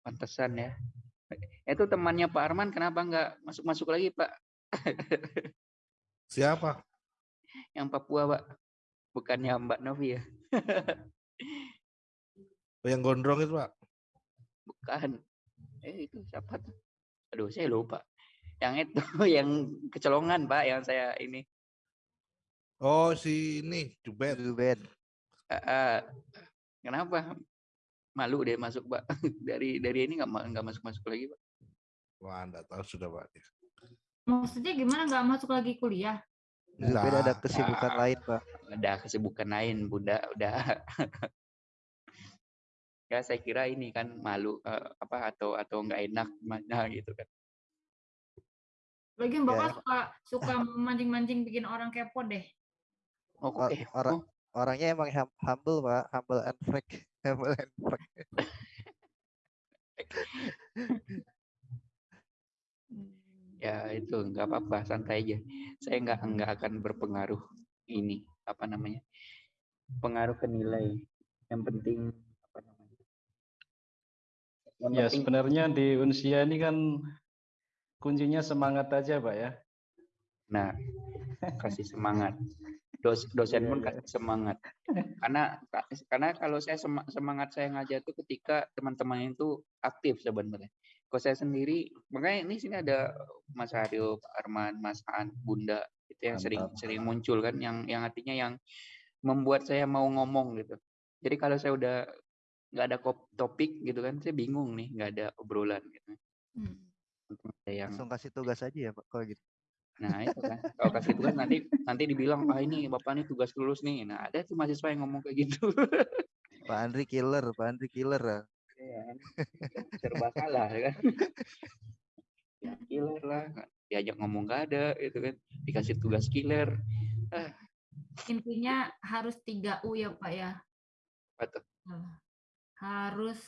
S1: Pantesan ya. Itu temannya Pak Arman kenapa nggak masuk-masuk lagi, Pak?
S3: Siapa?
S1: Yang Papua, Pak. Bukannya Mbak Novi ya?
S3: Oh, yang gondrong itu, Pak?
S1: Bukan. Eh, itu siapa tuh? Aduh, saya lupa. Yang itu, yang kecolongan, Pak, yang saya ini.
S3: Oh, si ini, Jubed.
S5: Ruben.
S1: Ah, ah. kenapa? Malu deh masuk, Pak. Dari dari ini nggak nggak masuk-masuk lagi, Pak.
S3: Wah, enggak tahu sudah, Pak.
S4: Maksudnya gimana nggak masuk lagi kuliah?
S5: Ruben ada
S3: Enggak.
S5: kesibukan lain, Pak.
S1: Ada kesibukan lain, Bunda. Udah. ya, saya kira ini kan malu eh, apa atau atau nggak enak mana gitu kan.
S4: Lagian bapak
S5: Ya.
S4: suka suka mancing-mancing bikin orang kepo deh.
S1: Oh,
S5: Or-
S1: kok eh,
S5: orang
S1: oh,
S5: orangnya emang hum- humble, Pak. Humble and frank. Humble and frank.
S1: ya itu nggak apa-apa, santai aja. Saya nggak nggak akan berpengaruh ini apa namanya pengaruh ke nilai. Yang penting apa namanya? Yang
S7: Ya
S1: penting
S7: sebenarnya di Unsia ini kan kuncinya semangat aja, Pak ya.
S1: Nah, kasih semangat. Dos, dosen pun kasih semangat. Karena karena kalau saya sema- semangat saya ngajar itu ketika teman-teman itu aktif sebenarnya. Kalau saya sendiri, makanya ini sini ada Mas Haryo, Pak Arman, Mas Han, Bunda itu yang sering
S7: Mantap.
S1: sering muncul kan, yang yang artinya yang membuat saya mau ngomong gitu. Jadi kalau saya udah nggak ada topik gitu kan, saya bingung nih, nggak ada obrolan gitu.
S4: Hmm.
S1: Yang
S5: Langsung kasih tugas aja ya, Pak. Kalau gitu.
S1: Nah itu kan, kalau kasih tugas nanti nanti dibilang, "Ah ini Bapak nih tugas lulus nih." Nah ada tuh mahasiswa yang ngomong kayak gitu.
S5: Pak Andri killer, Pak Andri killer
S1: Iya kan, serba salah ya kan. Ya killer lah, diajak ngomong nggak ada itu kan, dikasih tugas killer. Ah,
S4: Intinya harus 3 U ya, Pak ya. Nah, harus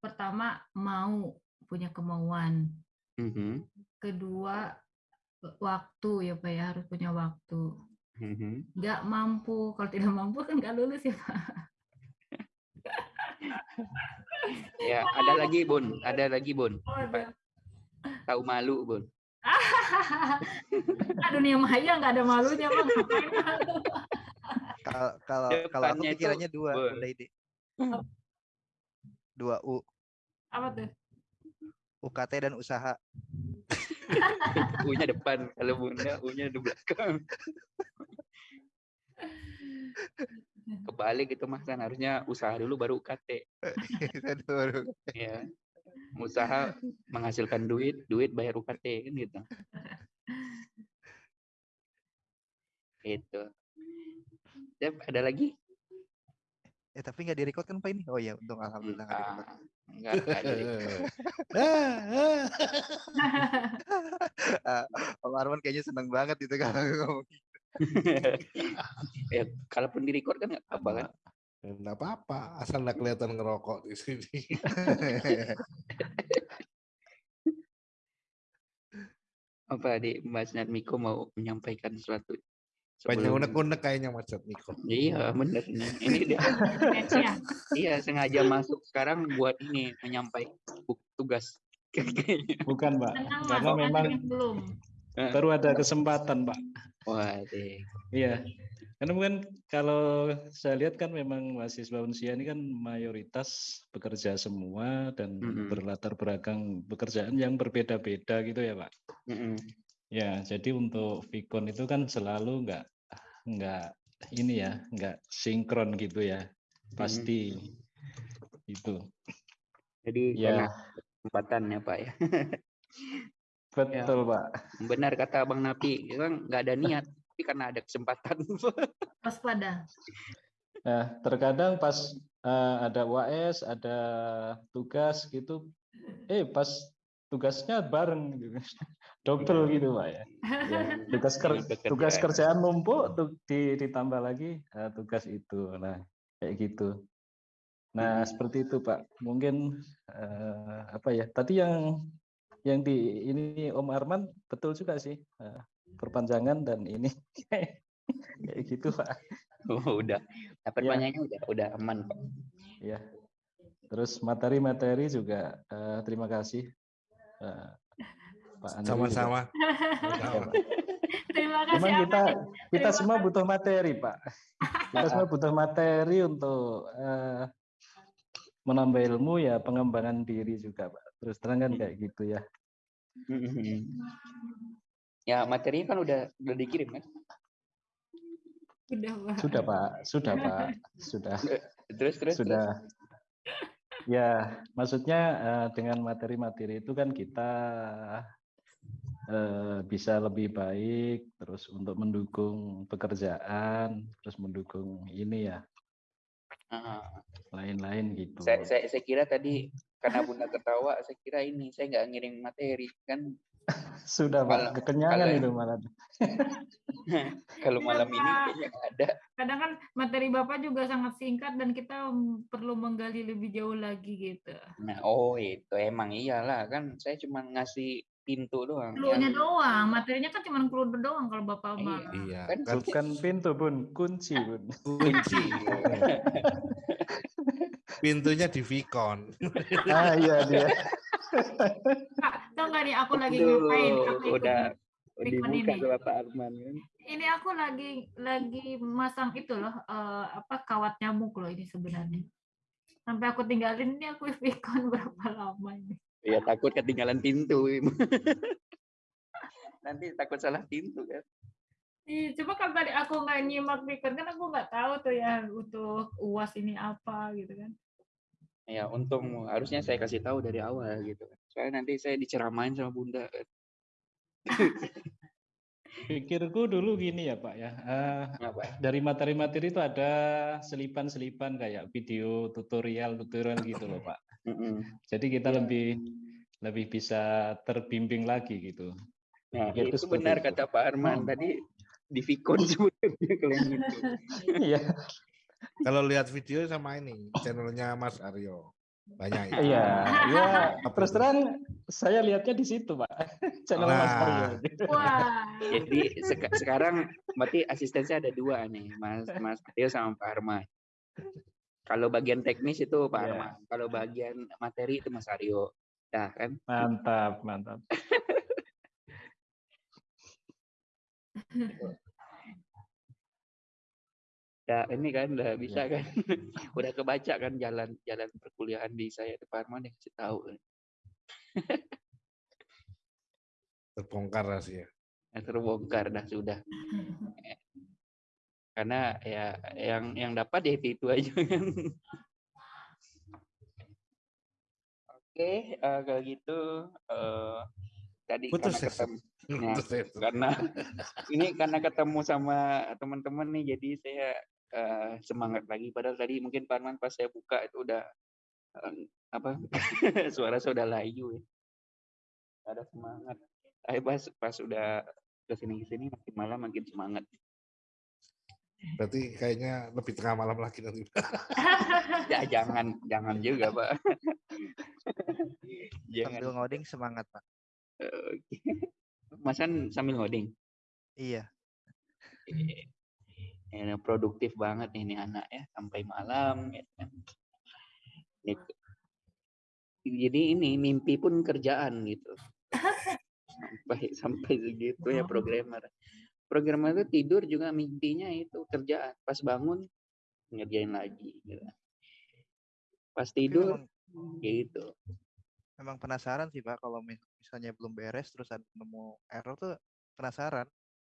S4: pertama mau, punya kemauan.
S1: Mhm,
S4: Kedua waktu ya, Pak ya, harus punya waktu.
S1: mhm.
S4: Nggak mampu, kalau tidak mampu kan nggak lulus ya, Pak.
S1: Ya ada lagi Bun, ada lagi Bun. Tahu malu Bun.
S4: Ah, dunia maya nggak ada malunya, Bang. Malu?
S5: Kalau kalau kalau aku pikirannya dua. Bunda Ide. Dua U,
S4: Apa tuh?
S5: UKT dan usaha.
S1: U-nya depan, kalau Bunda U-nya di belakang. Kebalik itu Mas kan harusnya usaha dulu baru UKT.
S5: Baru.
S1: Ya. Usaha menghasilkan duit, duit bayar UKT kan gitu. Itu. Yap, ada lagi?
S5: Eh tapi nggak direcord kan Pak ini? Oh iya, untung alhamdulillah nggak direcord.
S1: Ah, enggak, enggak jadi.
S5: Ah, Om Arman kayaknya seneng banget itu kalau ngomong.
S1: ya, kalaupun di record kan nggak apa kan?
S3: Enggak apa-apa, asal nggak kelihatan ngerokok di sini.
S1: Apa di Mas Miko mau menyampaikan sesuatu?
S3: Banyak unek-unek kayaknya Mas Niko.
S1: Iya bener nih. Ini dia.
S4: Ya,
S1: iya sengaja masuk sekarang buat ini menyampaikan tugas. Kayaknya.
S7: Bukan, Pak.
S4: Mas.
S7: Karena memang
S4: belum.
S7: baru ada kesempatan, Pak.
S1: Wah.
S7: Iya. Karena mungkin kalau saya lihat kan memang mahasiswa Unsia ini kan mayoritas bekerja semua dan
S1: Mm-mm.
S7: berlatar belakang pekerjaan yang berbeda-beda gitu ya, Pak.
S1: Mm-mm.
S7: Ya, jadi untuk Vicon itu kan selalu nggak nggak ini ya, nggak sinkron gitu ya. Pasti itu.
S1: Jadi
S7: Ya,
S1: karena kesempatannya Pak ya.
S7: betul, Pak.
S1: Benar kata Bang Napi, kan nggak ada niat, tapi karena ada kesempatan.
S4: Waspada.
S7: Nah, terkadang pas eh, ada UAS, ada tugas gitu, eh pas tugasnya bareng gitu. Double gitu, Pak ya. Ya, tugas ker- tugas
S1: kerjaan.
S7: numpuk di- ditambah lagi eh, tugas itu. Nah, kayak gitu. Nah,
S1: Mhm.
S7: seperti itu, Pak. Mungkin eh, apa ya? Tadi yang yang di ini Om Arman betul juga sih. eh, perpanjangan dan ini kayak gitu, Pak.
S1: Oh, udah. Dapat
S7: Ya.
S1: banyaknya udah udah aman Pak.
S7: Ya. Terus materi-materi juga eh, terima kasih. eh, Pak Andri.
S3: Sama-sama.
S7: Ya.
S4: Terima kasih.
S7: Memang kita
S4: apa?
S7: kita
S4: Terima
S7: semua butuh materi, Pak. Kita semua butuh materi untuk eh, menambah ilmu ya pengembangan diri juga, Pak. Terus terang kan kayak gitu ya.
S1: Mhm. Ya materinya kan udah udah dikirim kan?
S4: Udah, Pak.
S7: Sudah, Pak. Sudah, Pak. Sudah.
S1: Terus terus.
S7: Sudah. Ya, maksudnya eh, dengan materi-materi itu kan kita eh, bisa lebih baik, terus untuk mendukung pekerjaan, terus mendukung ini ya,
S1: Ah,
S7: lain-lain gitu.
S1: saya, saya saya kira tadi karena Bunda ketawa, saya kira ini saya nggak ngirim materi kan
S7: Sudah,
S1: kalau-
S7: Pak. Kekenyangan
S1: kalau-
S7: itu malah.
S1: kalau
S4: Iya,
S1: malam ini kayaknya nggak ada.
S4: Kadang kan materi Bapak juga sangat singkat dan kita perlu menggali lebih jauh lagi gitu.
S1: Nah, oh itu emang iyalah kan saya cuma ngasih pintu doang.
S4: Clue-nya
S1: Yang-
S4: doang, materinya kan cuma clue doang kalau Bapak
S1: Iya.
S4: mah.
S3: Iya,
S1: Kan
S3: kan
S7: Bukan pintu, Bun. Kunci, Bun.
S3: kunci. Pintunya di Vicon.
S7: ah, iya dia.
S4: Kak, tau nggak nih aku lagi
S1: Aduh,
S4: ngapain? Aku
S1: udah
S4: Vicon
S1: dibuka
S4: ini.
S1: Bapak Arman kan.
S4: Ini aku lagi lagi masang itu loh, eh, apa kawat nyamuk loh ini sebenarnya. Sampai aku tinggalin ini aku Vicon berapa lama ini.
S1: Ya takut ketinggalan pintu. Nanti takut salah pintu kan.
S4: Ih, Cuma kan tadi aku nggak nyimak Vicon kan aku nggak tahu tuh ya untuk uas ini apa gitu kan.
S1: Ya untung harusnya saya kasih tahu dari awal gitu. kan. Soalnya nanti saya diceramain sama Bunda. kan.
S7: Pikirku dulu gini ya Pak ya. eh,
S1: Apa?
S7: dari materi-materi itu ada selipan-selipan kayak video tutorial tutorial gitu loh Pak. Jadi kita lebih lebih bisa terbimbing lagi gitu.
S1: Nah, itu benar
S7: itu.
S1: kata Pak Arman tadi di Vicon sebenarnya kalian gitu.
S7: Iya.
S3: Kalau lihat video sama ini channelnya Mas Aryo banyak ya.
S7: Iya, iya. Terus terang saya lihatnya di situ, Pak. Channel Mas
S3: Nah.
S7: Aryo.
S4: Wah.
S1: Jadi seka- sekarang berarti asistennya ada dua nih, Mas Mas Tio sama Pak Arman. Kalau bagian teknis itu Pak
S7: Iya.
S1: Arman, kalau bagian materi itu Mas Aryo. Nah, kan
S7: Mantap, mantap.
S1: ya ini kan udah bisa kan. udah kebaca kan jalan jalan perkuliahan di saya Arman yang kasih tahu.
S3: Terbongkar rahasia.
S1: Nah, terbongkar dah sudah. Karena ya yang yang dapat ya itu, itu aja kan. Oke, eh, kalau gitu eh, tadi
S3: Putus
S1: karena
S3: ya?
S1: ketemu Nah,
S3: Putus ya?
S1: karena ini karena ketemu sama teman-teman nih jadi saya eh, semangat lagi padahal tadi mungkin Pak Arman pas saya buka itu udah eh, apa suara saya udah layu ya ada semangat saya pas pas udah ke sini ke sini makin malam makin semangat
S3: Berarti kayaknya lebih tengah malam lagi nanti.
S1: ya jangan jangan juga pak jangan
S5: Sambil ngoding semangat, Pak.
S1: Masan sambil ngoding?
S5: Iya.
S1: ya, produktif banget nih ini anak ya sampai malam ya kan. Ini- jadi ini mimpi pun kerjaan gitu. Sampai sampai segitu ya programmer. Programmer itu tidur juga mimpinya itu kerjaan. Pas bangun ngerjain lagi gitu. pas tidur gitu
S5: memang penasaran sih, Pak, kalau mis- misalnya belum beres terus ada nemu error tuh penasaran.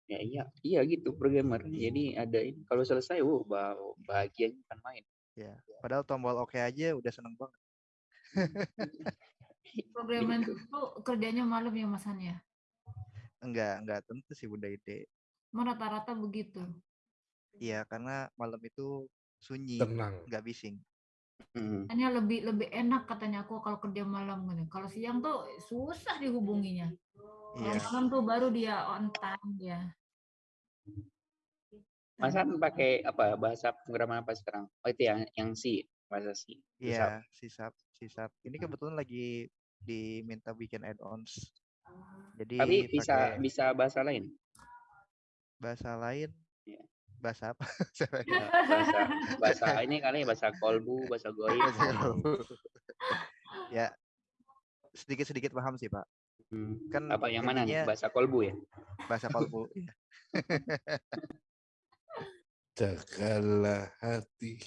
S1: ya iya iya gitu programmer jadi ada ini kalau selesai wow bah- bahagia bukan main
S5: Ya. Padahal tombol oke aja udah seneng banget.
S4: Programmer itu kerjanya malam ya Mas Han ya?
S5: Enggak, enggak tentu sih Bunda Ide.
S4: Mau rata-rata begitu.
S5: Iya, karena malam itu sunyi,
S3: Tenang.
S5: nggak bising.
S1: Hmm.
S4: Hanya lebih lebih enak katanya aku kalau kerja malam gitu. Kalau siang tuh susah dihubunginya. Kalau
S5: Iya.
S4: malam tuh baru dia on time ya.
S1: Masa pakai apa bahasa pemrograman apa sekarang? Oh itu yang yang C bahasa C.
S5: Iya, sisap, sisap. Ini kebetulan lagi diminta bikin add-ons. Jadi
S1: Tapi bisa
S5: pakai
S1: bisa bahasa lain.
S5: bahasa lain. Bahasa apa?
S1: Ya, bahasa bahasa ini kali bahasa kolbu, bahasa goib.
S5: Ya, sedikit-sedikit paham sih, Pak.
S1: Hmm.
S5: Kan
S1: Apa yang mana nih? Bahasa kolbu ya?
S5: bahasa kolbu. iya.
S3: Jagalah hati.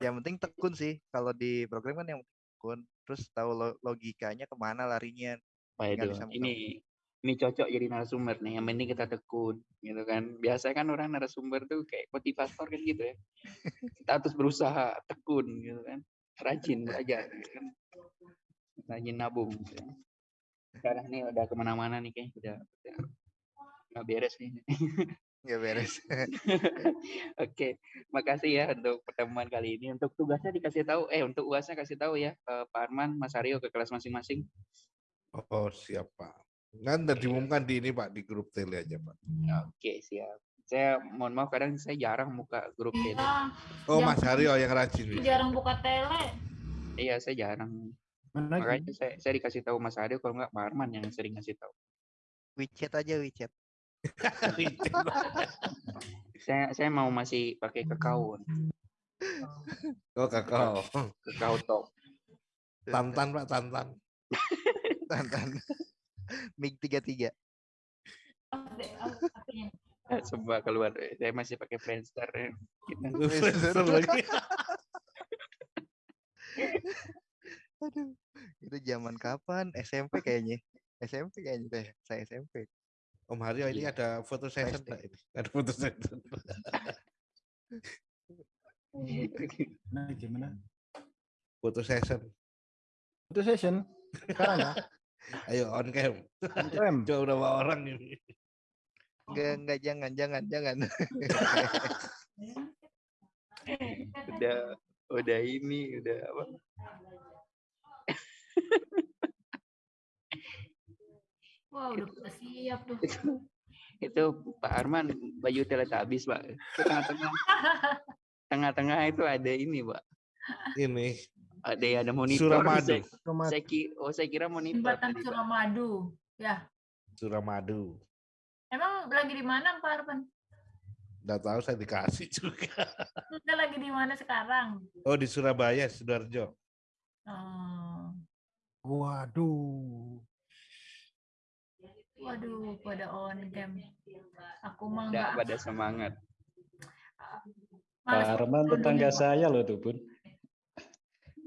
S5: Yang penting tekun sih. Kalau di program kan yang tekun. Terus tahu lo- logikanya ke mana larinya.
S1: Waduh, ini ini cocok jadi narasumber nih. Yang penting kita tekun, gitu kan. Biasa kan orang narasumber tuh kayak motivator kan gitu ya. Kita harus berusaha tekun, gitu kan. Rajin belajar, gitu kan. Rajin nabung. Gitu. kan. Sekarang nih udah ke mana-mana nih kayaknya udah, udah nggak beres nih.
S5: Nggak beres.
S1: Oke, makasih ya untuk pertemuan kali ini. Untuk tugasnya dikasih tahu, eh untuk uasnya kasih tahu ya eh, Pak Arman, Mas Aryo ke kelas masing-masing.
S3: Oh siap Pak. Kan udah diumumkan di ini Pak di grup tele aja Pak.
S1: Oke, siap. Saya mohon maaf kadang saya jarang buka grup tele.
S4: Iya,
S3: Oh
S4: Yang-
S3: Mas Haryo yang rajin.
S4: jarang buka tele.
S1: Iya, saya jarang.
S2: Mana
S1: Makanya saya, saya dikasih tahu Mas Aryo kalau nggak Pak Arman yang sering ngasih tahu.
S5: WeChat aja WeChat.
S1: Saya saya mau masih pakai kakao,
S3: oh kakao.
S1: kakao top.
S3: Tantan Pak Tantan.
S5: Tantan. MiG 33.
S4: Apa- apa- apanya?
S1: Eh, Coba keluar. Saya masih pakai Friendster. ya. Kita-
S3: Friendster lagi.
S5: Aduh. Itu zaman kapan? SMP kayaknya. SMP kayaknya deh. Saya SMP.
S3: Om Haryo ini
S1: Iya.
S3: ada foto session. Pak ini. Ada foto session.
S2: Nah, gimana?
S3: Foto session.
S2: Itu session. Sekarang ya?
S3: Ayo on cam.
S2: Rem.
S3: Coba berapa orang ini?
S5: Enggak, enggak, jangan, jangan, jangan.
S1: udah udah ini udah apa
S4: Wah, udah pada siap tuh.
S1: itu Pak Arman baju Teletubbies Pak tengah-tengah tengah-tengah itu ada ini Pak
S3: Ini
S1: ada ada monitor
S3: Suramadu.
S1: saya, saya ki- oh saya kira monitor
S4: Jembatan
S1: Pak.
S4: Suramadu. Ya.
S3: Suramadu.
S4: Emang lagi di mana Pak Arman?
S3: Udah tahu saya dikasih juga.
S4: Kita lagi di mana sekarang?
S3: Oh di Surabaya, Sidoarjo.
S4: Oh.
S2: Waduh.
S4: Waduh, pada on cam. Aku mah
S1: Nggak
S4: enggak.
S1: pada semangat
S7: Pak
S4: Males
S7: Arman tetangga
S4: Pak.
S7: saya loh tuh, Bun.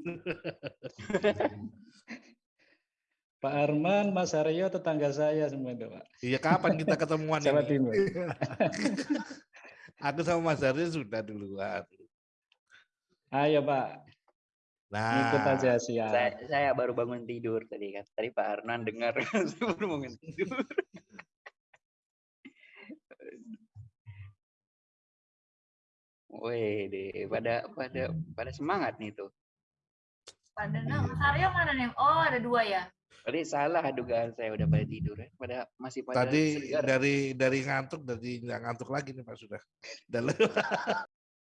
S7: Pak Arman, Mas Aryo tetangga saya semua itu, Pak.
S3: Iya kapan kita ketemuan
S7: Jawa
S3: ini?
S7: Timur.
S3: Aku sama Mas Aryo sudah duluan.
S7: Ayo, Pak. Ikut
S3: Nah,
S7: aja siap.
S1: saya, saya baru bangun tidur tadi kan tadi Pak Arnan dengar saya baru bangun tidur Wede, pada pada pada semangat nih tuh.
S4: Pada
S3: Iya.
S4: nah, Mas Aryo mana nih? Oh, ada dua ya.
S1: Tadi salah dugaan saya udah pada tidur ya. Pada masih pada
S3: tadi
S1: segar.
S3: dari dari ngantuk dari nggak ngantuk lagi nih Pak sudah. Udah